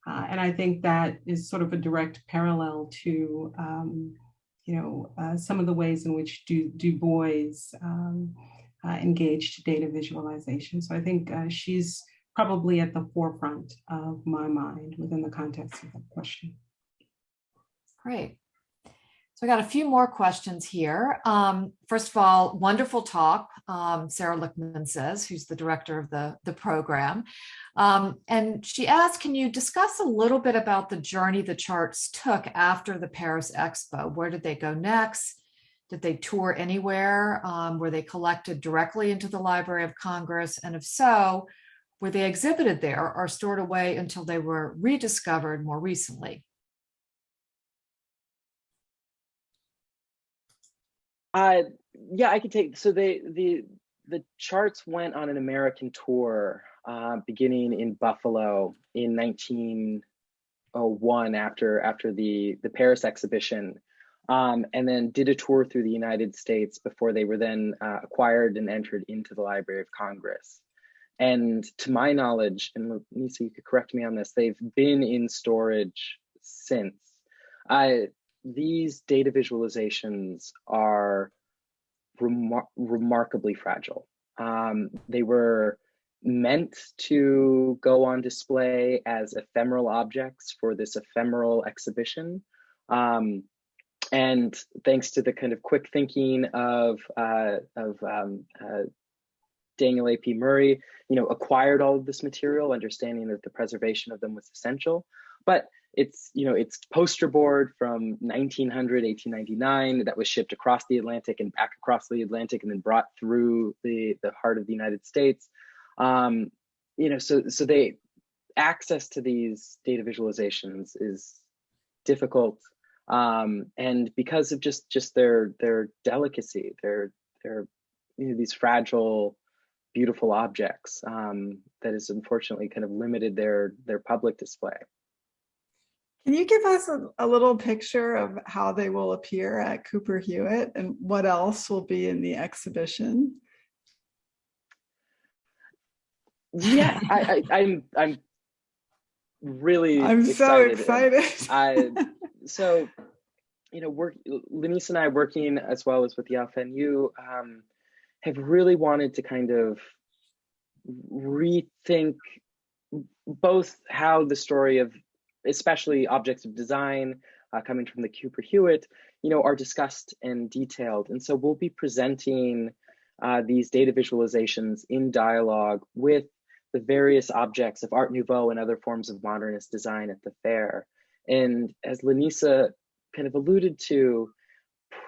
Uh, and I think that is sort of a direct parallel to um, you know, uh, some of the ways in which Du, du Bois um, uh, engaged data visualization. So I think uh, she's probably at the forefront of my mind within the context of that question. Great. So I got a few more questions here. Um, first of all, wonderful talk, um, Sarah Lichtman says, who's the director of the, the program. Um, and she asked, can you discuss a little bit about the journey the charts took after the Paris Expo? Where did they go next? Did they tour anywhere? Um, were they collected directly into the Library of Congress? And if so, were they exhibited there or stored away until they were rediscovered more recently? Uh, yeah, I could take. So they the the charts went on an American tour uh, beginning in Buffalo in 1901 after after the the Paris exhibition, um, and then did a tour through the United States before they were then uh, acquired and entered into the Library of Congress. And to my knowledge, and Lisa, you could correct me on this, they've been in storage since. I these data visualizations are remar remarkably fragile. Um, they were meant to go on display as ephemeral objects for this ephemeral exhibition. Um, and thanks to the kind of quick thinking of, uh, of um, uh, Daniel A.P. Murray, you know, acquired all of this material, understanding that the preservation of them was essential. But it's you know it's poster board from 1900 1899 that was shipped across the atlantic and back across the atlantic and then brought through the the heart of the united states um you know so so they access to these data visualizations is difficult Um, and because of just just their their delicacy, their their you know, these fragile, beautiful objects um, that has unfortunately kind of limited their their public display. Can you give us a, a, little picture of how they will appear at Cooper Hewitt and what else will be in the exhibition? Yeah, I, I, I'm I'm really I'm excited. so excited. I so you know work Lanisa and I working as well as with the FNU um, have really wanted to kind of rethink both how the story of especially objects of design uh, coming from the Cooper Hewitt, you know, are discussed and detailed. And so we'll be presenting uh, these data visualizations in dialogue with the various objects of Art Nouveau and other forms of modernist design at the fair. And as Lanisa kind of alluded to,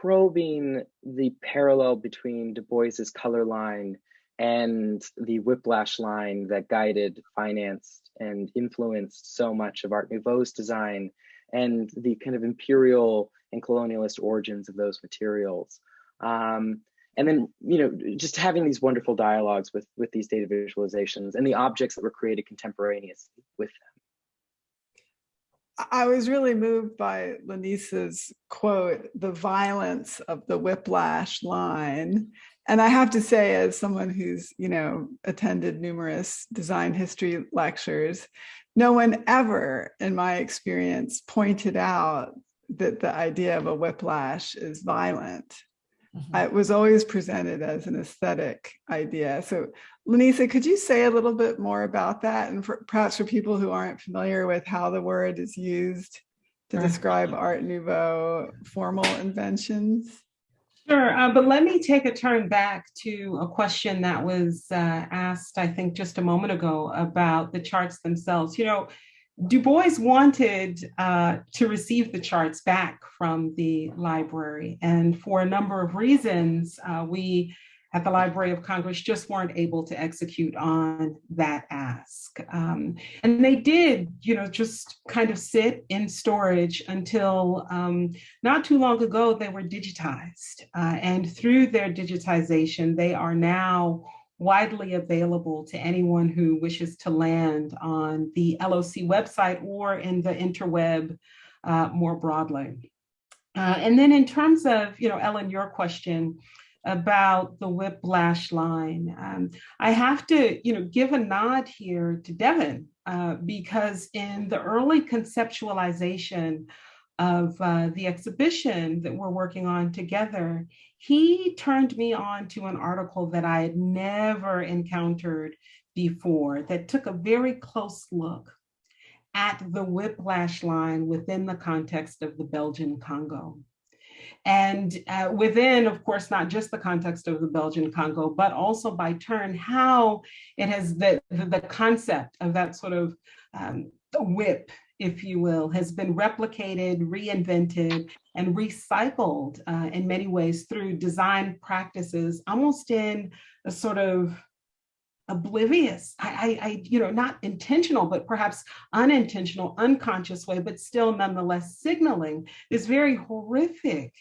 probing the parallel between Du Bois's color line and the whiplash line that guided, financed, and influenced so much of Art Nouveau's design and the kind of imperial and colonialist origins of those materials. Um, and then, you know, just having these wonderful dialogues with, with these data visualizations and the objects that were created contemporaneously with them. I was really moved by Lanisa's quote, the violence of the whiplash line. And I have to say, as someone who's, you know, attended numerous design history lectures, no one ever, in my experience, pointed out that the idea of a whiplash is violent. Mm -hmm. It was always presented as an aesthetic idea. So Lanisa, could you say a little bit more about that? And for, perhaps for people who aren't familiar with how the word is used to describe Art Nouveau formal inventions? Sure, uh, but let me take a turn back to a question that was uh, asked, I think, just a moment ago about the charts themselves. You know, Du Bois wanted uh, to receive the charts back from the library. And for a number of reasons, uh, we at the Library of Congress just weren't able to execute on that ask. Um, and they did, you know, just kind of sit in storage until um, not too long ago, they were digitized. Uh, and through their digitization, they are now widely available to anyone who wishes to land on the LOC website or in the interweb uh, more broadly. Uh, and then in terms of, you know, Ellen, your question about the whiplash line, um, I have to, you know, give a nod here to Devin uh, because in the early conceptualization of uh, the exhibition that we're working on together, he turned me on to an article that I had never encountered before that took a very close look at the whiplash line within the context of the Belgian Congo. And uh, within, of course, not just the context of the Belgian Congo, but also by turn, how it has the, the, the concept of that sort of um, whip if you will, has been replicated, reinvented, and recycled uh, in many ways through design practices, almost in a sort of oblivious, I, I, you know, not intentional, but perhaps unintentional, unconscious way, but still nonetheless signaling this very horrific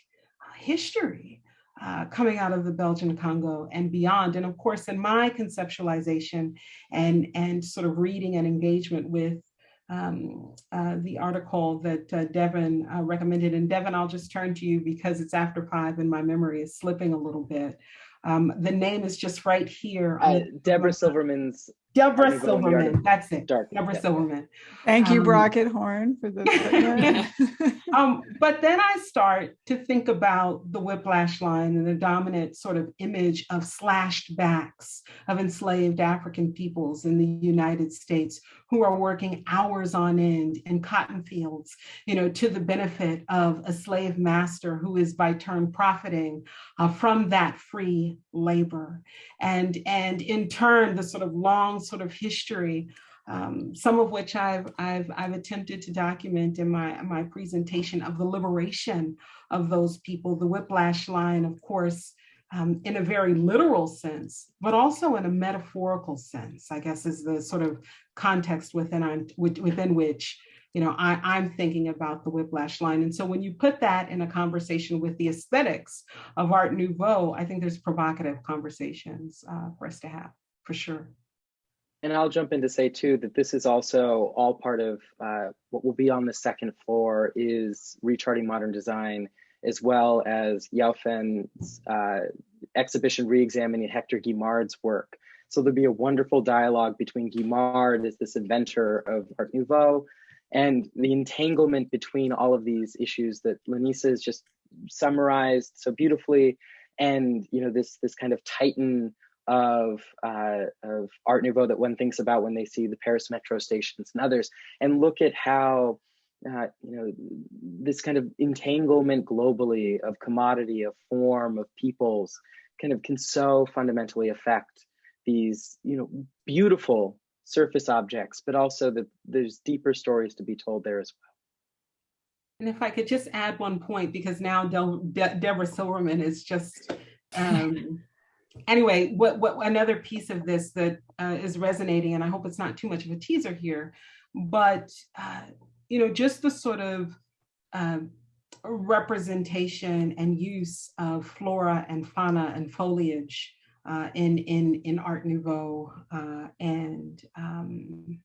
history uh, coming out of the Belgian Congo and beyond. And of course, in my conceptualization and, and sort of reading and engagement with um, uh, the article that uh, Devin uh, recommended. And Devin, I'll just turn to you because it's after five and my memory is slipping a little bit. Um, the name is just right here. Deborah Silverman's Deborah Silverman, that's it. Dark. Deborah yeah. Silverman. Thank you, um, Brockett Horn, for the. um, but then I start to think about the whiplash line and the dominant sort of image of slashed backs of enslaved African peoples in the United States who are working hours on end in cotton fields, you know, to the benefit of a slave master who is by turn profiting uh, from that free labor. And, and in turn, the sort of long sort of history, um, some of which I've, I've, I've attempted to document in my, my presentation of the liberation of those people, the whiplash line, of course, um, in a very literal sense, but also in a metaphorical sense, I guess is the sort of context within, within which you know, I, I'm thinking about the whiplash line. And so when you put that in a conversation with the aesthetics of Art Nouveau, I think there's provocative conversations uh, for us to have, for sure. And I'll jump in to say too that this is also all part of uh, what will be on the second floor is recharting modern design, as well as Yao-Fen's uh, exhibition re-examining Hector Guimard's work. So there'll be a wonderful dialogue between Guimard as this inventor of Art Nouveau and the entanglement between all of these issues that Lanisa has just summarized so beautifully and you know this this kind of titan of uh, of Art Nouveau that one thinks about when they see the Paris metro stations and others, and look at how uh, you know this kind of entanglement globally of commodity, of form, of peoples, kind of can so fundamentally affect these you know beautiful surface objects, but also that there's deeper stories to be told there as well. And if I could just add one point, because now De De Deborah Silverman is just, um, anyway, what, what another piece of this that uh, is resonating, and I hope it's not too much of a teaser here, but, uh, you know, just the sort of um, representation and use of flora and fauna and foliage uh, in, in, in Art Nouveau uh, and um,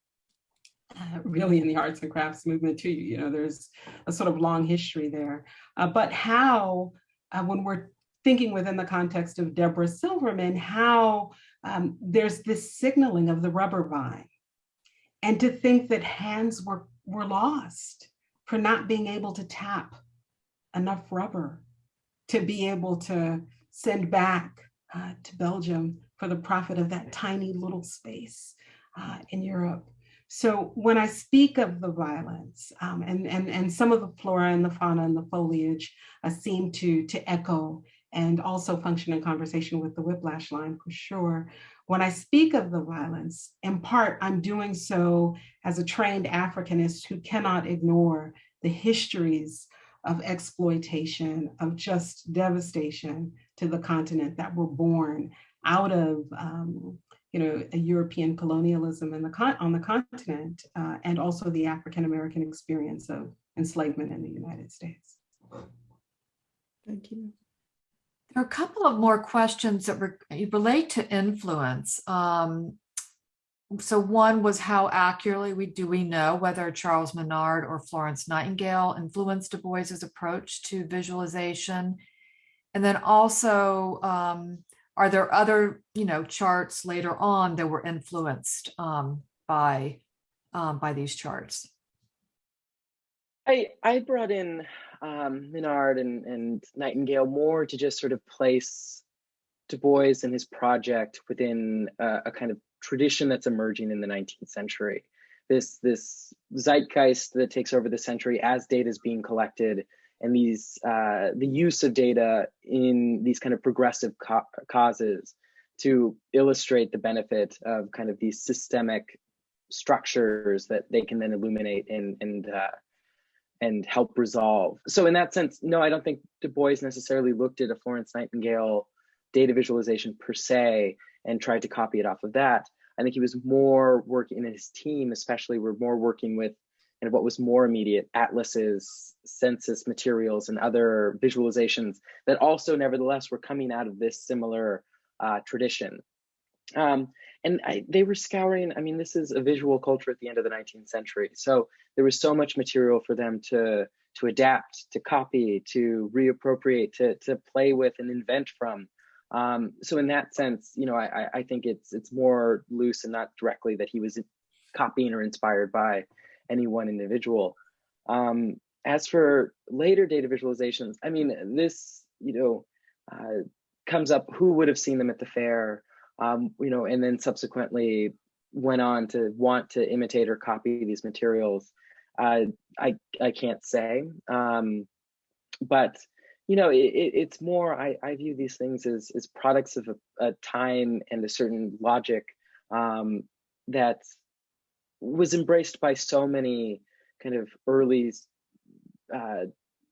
uh, really in the arts and crafts movement too. You know, there's a sort of long history there. Uh, but how, uh, when we're thinking within the context of Deborah Silverman, how um, there's this signaling of the rubber vine. And to think that hands were, were lost for not being able to tap enough rubber to be able to send back uh, to Belgium for the profit of that tiny little space uh, in Europe. So when I speak of the violence um, and, and, and some of the flora and the fauna and the foliage uh, seem to, to echo and also function in conversation with the whiplash line for sure. When I speak of the violence, in part, I'm doing so as a trained Africanist who cannot ignore the histories of exploitation, of just devastation to the continent that were born out of um, you know, European colonialism the on the continent, uh, and also the African American experience of enslavement in the United States. Thank you. There are a couple of more questions that re relate to influence. Um, so one was how accurately we do we know whether Charles Minard or Florence Nightingale influenced Du Bois's approach to visualization. And then also, um, are there other, you know, charts later on that were influenced um, by um, by these charts? I I brought in um, Minard and, and Nightingale more to just sort of place Du Bois and his project within a, a kind of tradition that's emerging in the 19th century. This, this zeitgeist that takes over the century as data is being collected and these uh, the use of data in these kind of progressive causes to illustrate the benefit of kind of these systemic structures that they can then illuminate and and uh, and help resolve. So in that sense, no, I don't think Du Bois necessarily looked at a Florence Nightingale data visualization per se and tried to copy it off of that. I think he was more working in his team, especially were more working with and what was more immediate atlases, census materials, and other visualizations that also nevertheless were coming out of this similar uh, tradition. Um, and I, they were scouring, I mean, this is a visual culture at the end of the 19th century. So there was so much material for them to, to adapt, to copy, to reappropriate, to, to play with and invent from. Um, so in that sense, you know, I, I think it's it's more loose and not directly that he was copying or inspired by any one individual. Um, as for later data visualizations, I mean, this, you know, uh, comes up who would have seen them at the fair, um, you know, and then subsequently went on to want to imitate or copy these materials. Uh, I, I can't say, um, but you know, it, it's more, I, I view these things as, as products of a, a time and a certain logic um, that was embraced by so many kind of early uh,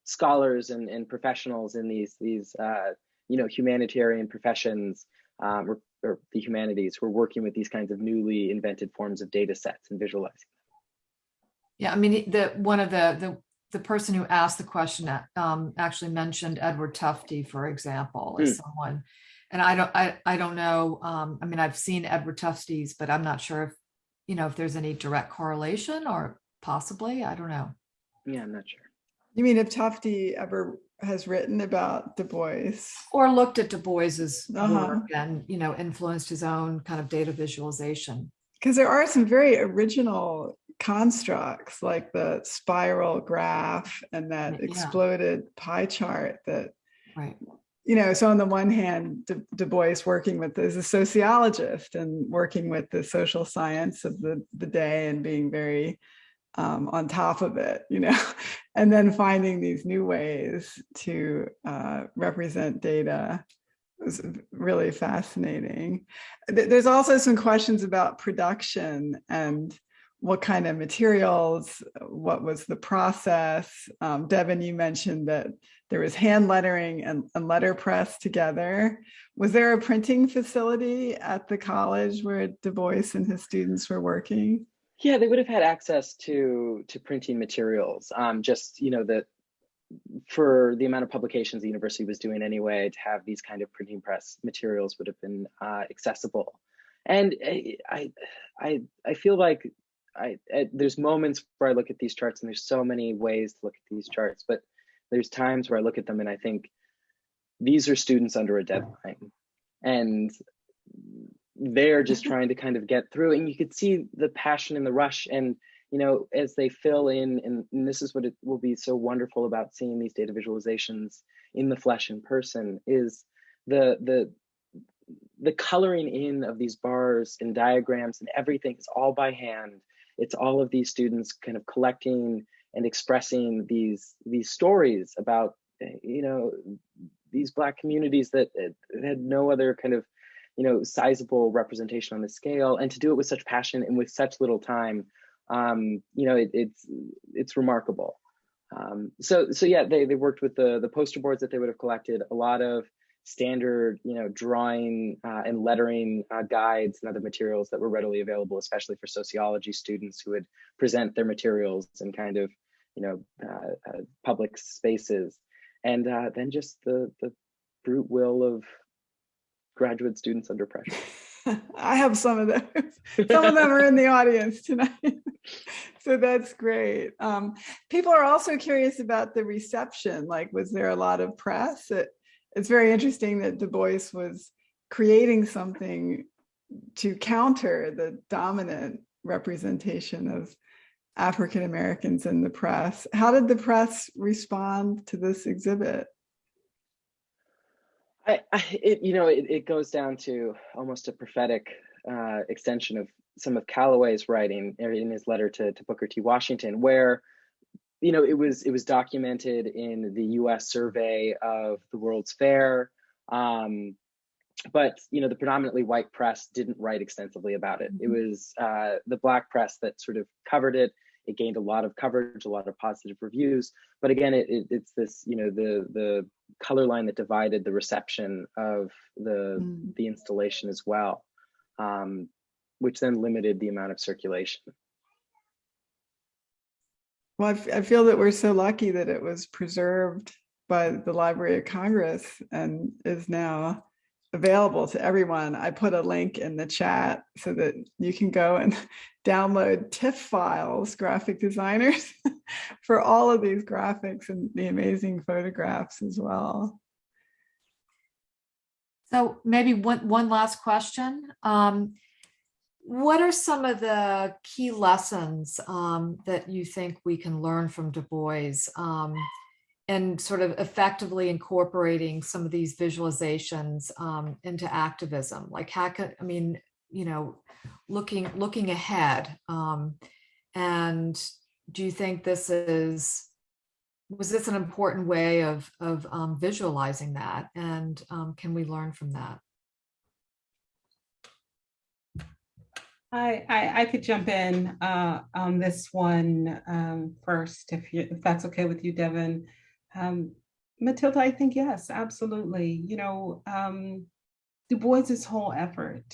scholars and, and professionals in these, these uh, you know, humanitarian professions um, or, or the humanities who are working with these kinds of newly invented forms of data sets and visualizing them. Yeah, I mean, the, one of the, the, the person who asked the question um, actually mentioned Edward Tufte, for example, as someone. And I don't, I, I don't know, um, I mean, I've seen Edward Tufte's, but I'm not sure if, you know, if there's any direct correlation or possibly, I don't know. Yeah, I'm not sure. You mean if Tufte ever has written about Du Bois? Or looked at Du Bois's Uh-huh. work and, you know, influenced his own kind of data visualization. Because there are some very original constructs like the spiral graph and that Yeah. exploded pie chart that, Right. you know, so on the one hand, Du, Du Bois working with as a sociologist and working with the social science of the, the day and being very um, on top of it, you know, and then finding these new ways to uh, represent data was really fascinating. Th- There's also some questions about production and what kind of materials, what was the process? Um, Devin, you mentioned that there was hand lettering and, and letterpress together. Was there a printing facility at the college where Du Bois and his students were working? Yeah, they would have had access to to printing materials. Um, just you know that for the amount of publications the university was doing anyway, to have these kind of printing press materials would have been uh, accessible. And I, I, I, feel like I, I there's moments where I look at these charts, and there's so many ways to look at these charts, but there's times where I look at them and I think these are students under a deadline, and they're just mm-hmm. trying to kind of get through and you could see the passion and the rush and you know as they fill in and, and, this is what it will be so wonderful about seeing these data visualizations in the flesh in person is the the the coloring in of these bars and diagrams and everything is all by hand. It's all of these students kind of collecting and expressing these these stories about eh, you know these black communities that eh, had no other kind of you know sizable representation on the scale and to do it with such passion and with such little time um you know it, it's it's remarkable. Um so so yeah they they worked with the the poster boards that they would have collected a lot of standard you know drawing uh, and lettering uh, guides and other materials that were readily available especially for sociology students who would present their materials in kind of you know uh, uh public spaces. And uh, then just the the brute will of graduate students under pressure. I have some of those. Some of them are in the audience tonight. so that's great. Um, people are also curious about the reception. Like, was there a lot of press? It, it's very interesting that Du Bois was creating something to counter the dominant representation of African Americans in the press. How did the press respond to this exhibit? I, I it, you know, it, it goes down to almost a prophetic uh, extension of some of Calloway's writing in his letter to, to Booker T. Washington, where you know it was it was documented in the U.S. survey of the World's Fair, um, but you know the predominantly white press didn't write extensively about it. It was uh, the black press that sort of covered it it gained a lot of coverage, a lot of positive reviews. But again, it, it, it's this, you know, the the color line that divided the reception of the mm. the installation as well, um, which then limited the amount of circulation. Well, I, I feel that we're so lucky that it was preserved by the Library of Congress and is now available to everyone. I put a link in the chat so that you can go and download TIFF files, graphic designers, for all of these graphics and the amazing photographs as well. So maybe one, one last question. Um, what are some of the key lessons um, that you think we can learn from Du Bois? Um, and sort of effectively incorporating some of these visualizations um, into activism like how could i mean you know looking looking ahead um, and do you think this is was this an important way of of um, visualizing that and um, can we learn from that I, I, I could jump in uh, on this one um, first, if you if that's okay with you, Devin. Um, Matilda, I think yes, absolutely. You know, um, Du Bois's whole effort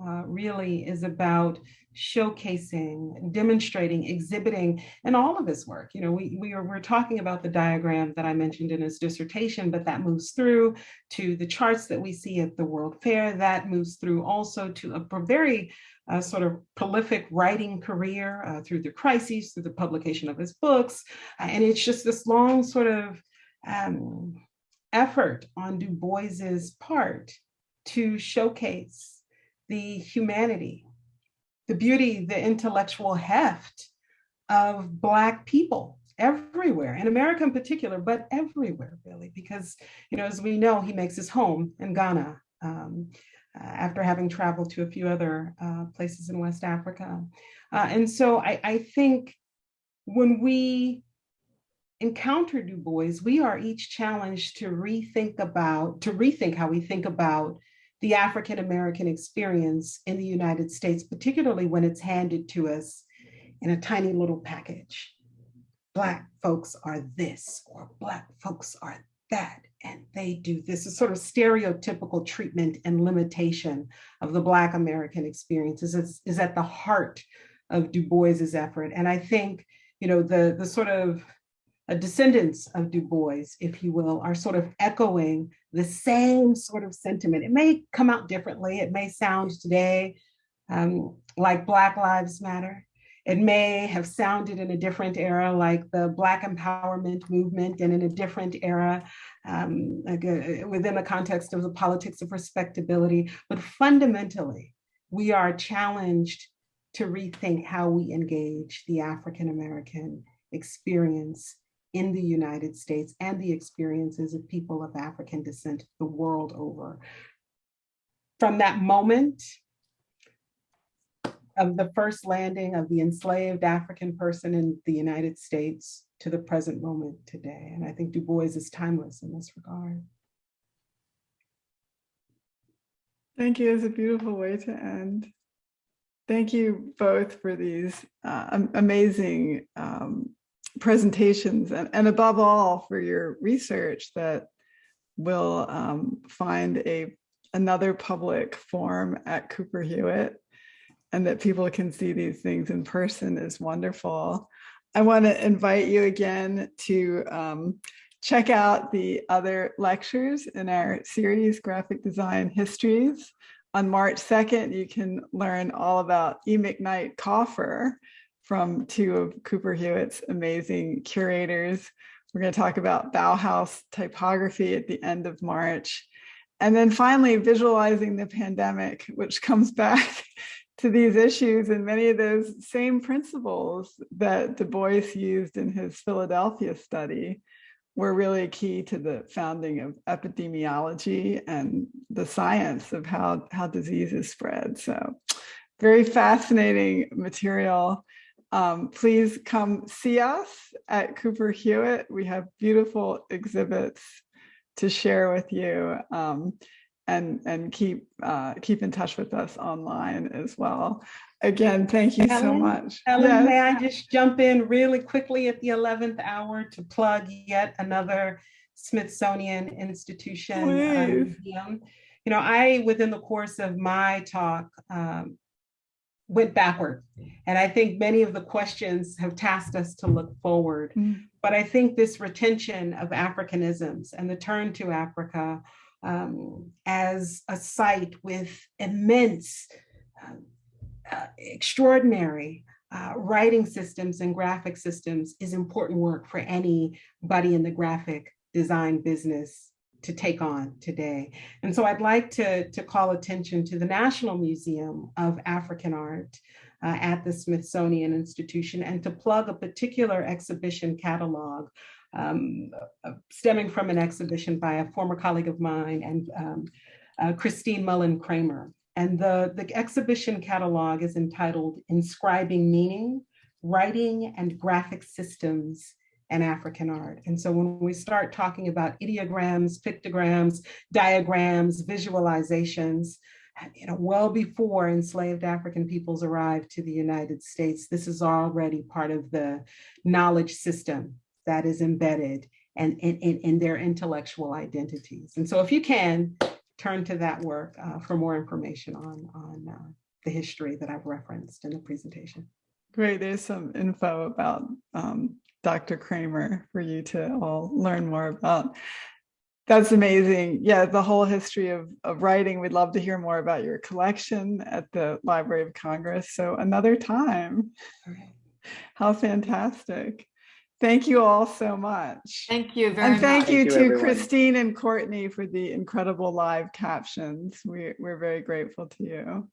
uh, really is about showcasing, demonstrating, exhibiting, and all of his work. You know, we, we are, we're talking about the diagram that I mentioned in his dissertation, but that moves through to the charts that we see at the World Fair, that moves through also to a very uh, sort of prolific writing career uh, through the crises, through the publication of his books. Uh, and it's just this long sort of um, effort on Du Bois's part to showcase the humanity, the beauty, the intellectual heft of Black people everywhere, in America in particular, but everywhere really, because, you know, as we know, he makes his home in Ghana um, uh, after having traveled to a few other uh, places in West Africa. Uh, and so I, I think when we encounter Du Bois, we are each challenged to rethink about, to rethink how we think about the African American experience in the United States, particularly when it's handed to us in a tiny little package. Black folks are this, or Black folks are that, and they do this. is sort of stereotypical treatment and limitation of the Black American experiences is, is at the heart of Du Bois's effort. And I think, you know, the, the sort of descendants of Du Bois, if you will, are sort of echoing the same sort of sentiment. It may come out differently. It may sound today um, like Black Lives Matter. It may have sounded in a different era like the Black empowerment movement and in a different era um, uh, within the context of the politics of respectability. But fundamentally, we are challenged to rethink how we engage the African-American experience in the United States and the experiences of people of African descent the world over. From that moment of the first landing of the enslaved African person in the United States to the present moment today. And I think Du Bois is timeless in this regard. Thank you. It's a beautiful way to end. Thank you both for these uh, amazing um, presentations and, and above all for your research that will um, find a another public forum at Cooper Hewitt and that people can see these things in person is wonderful. I want to invite you again to um, check out the other lectures in our series, Graphic Design Histories. On March 2nd, you can learn all about E. McKnight Kauffer, from two of Cooper Hewitt's amazing curators. We're going to talk about Bauhaus typography at the end of March. And then finally, visualizing the pandemic, which comes back to these issues and many of those same principles that Du Bois used in his Philadelphia study were really key to the founding of epidemiology and the science of how, how diseases spread. So very fascinating material. Um, please come see us at Cooper Hewitt. We have beautiful exhibits to share with you um, and, and keep, uh, keep in touch with us online as well. Again, thank you Ellen, so much. Ellen, yes. may I just jump in really quickly at the 11th hour to plug yet another Smithsonian institution uh, museum. You know, I, within the course of my talk, um, went backward. And I think many of the questions have tasked us to look forward. Mm. But I think this retention of Africanisms and the turn to Africa um, as a site with immense, uh, uh, extraordinary uh, writing systems and graphic systems is important work for anybody in the graphic design business to take on today. And so I'd like to, to call attention to the National Museum of African Art uh, at the Smithsonian Institution and to plug a particular exhibition catalog um, uh, stemming from an exhibition by a former colleague of mine and um, uh, Christine Mullen Kreamer. And the, the exhibition catalog is entitled Inscribing Meaning, Writing and Graphic Systems and African art. And so when we start talking about ideograms, pictograms, diagrams, visualizations, you know, well before enslaved African peoples arrived to the United States, this is already part of the knowledge system that is embedded and in, in, in their intellectual identities. And so if you can, turn to that work uh, for more information on, on uh, the history that I've referenced in the presentation. Great. There's some info about um, Dr. Kreamer for you to all learn more about. That's amazing. Yeah, the whole history of, of writing. We'd love to hear more about your collection at the Library of Congress. So another time. All right. How fantastic. Thank you all so much. Thank you very And thank much. you Thank you, to everyone. Christine and Courtney for the incredible live captions. We, we're very grateful to you.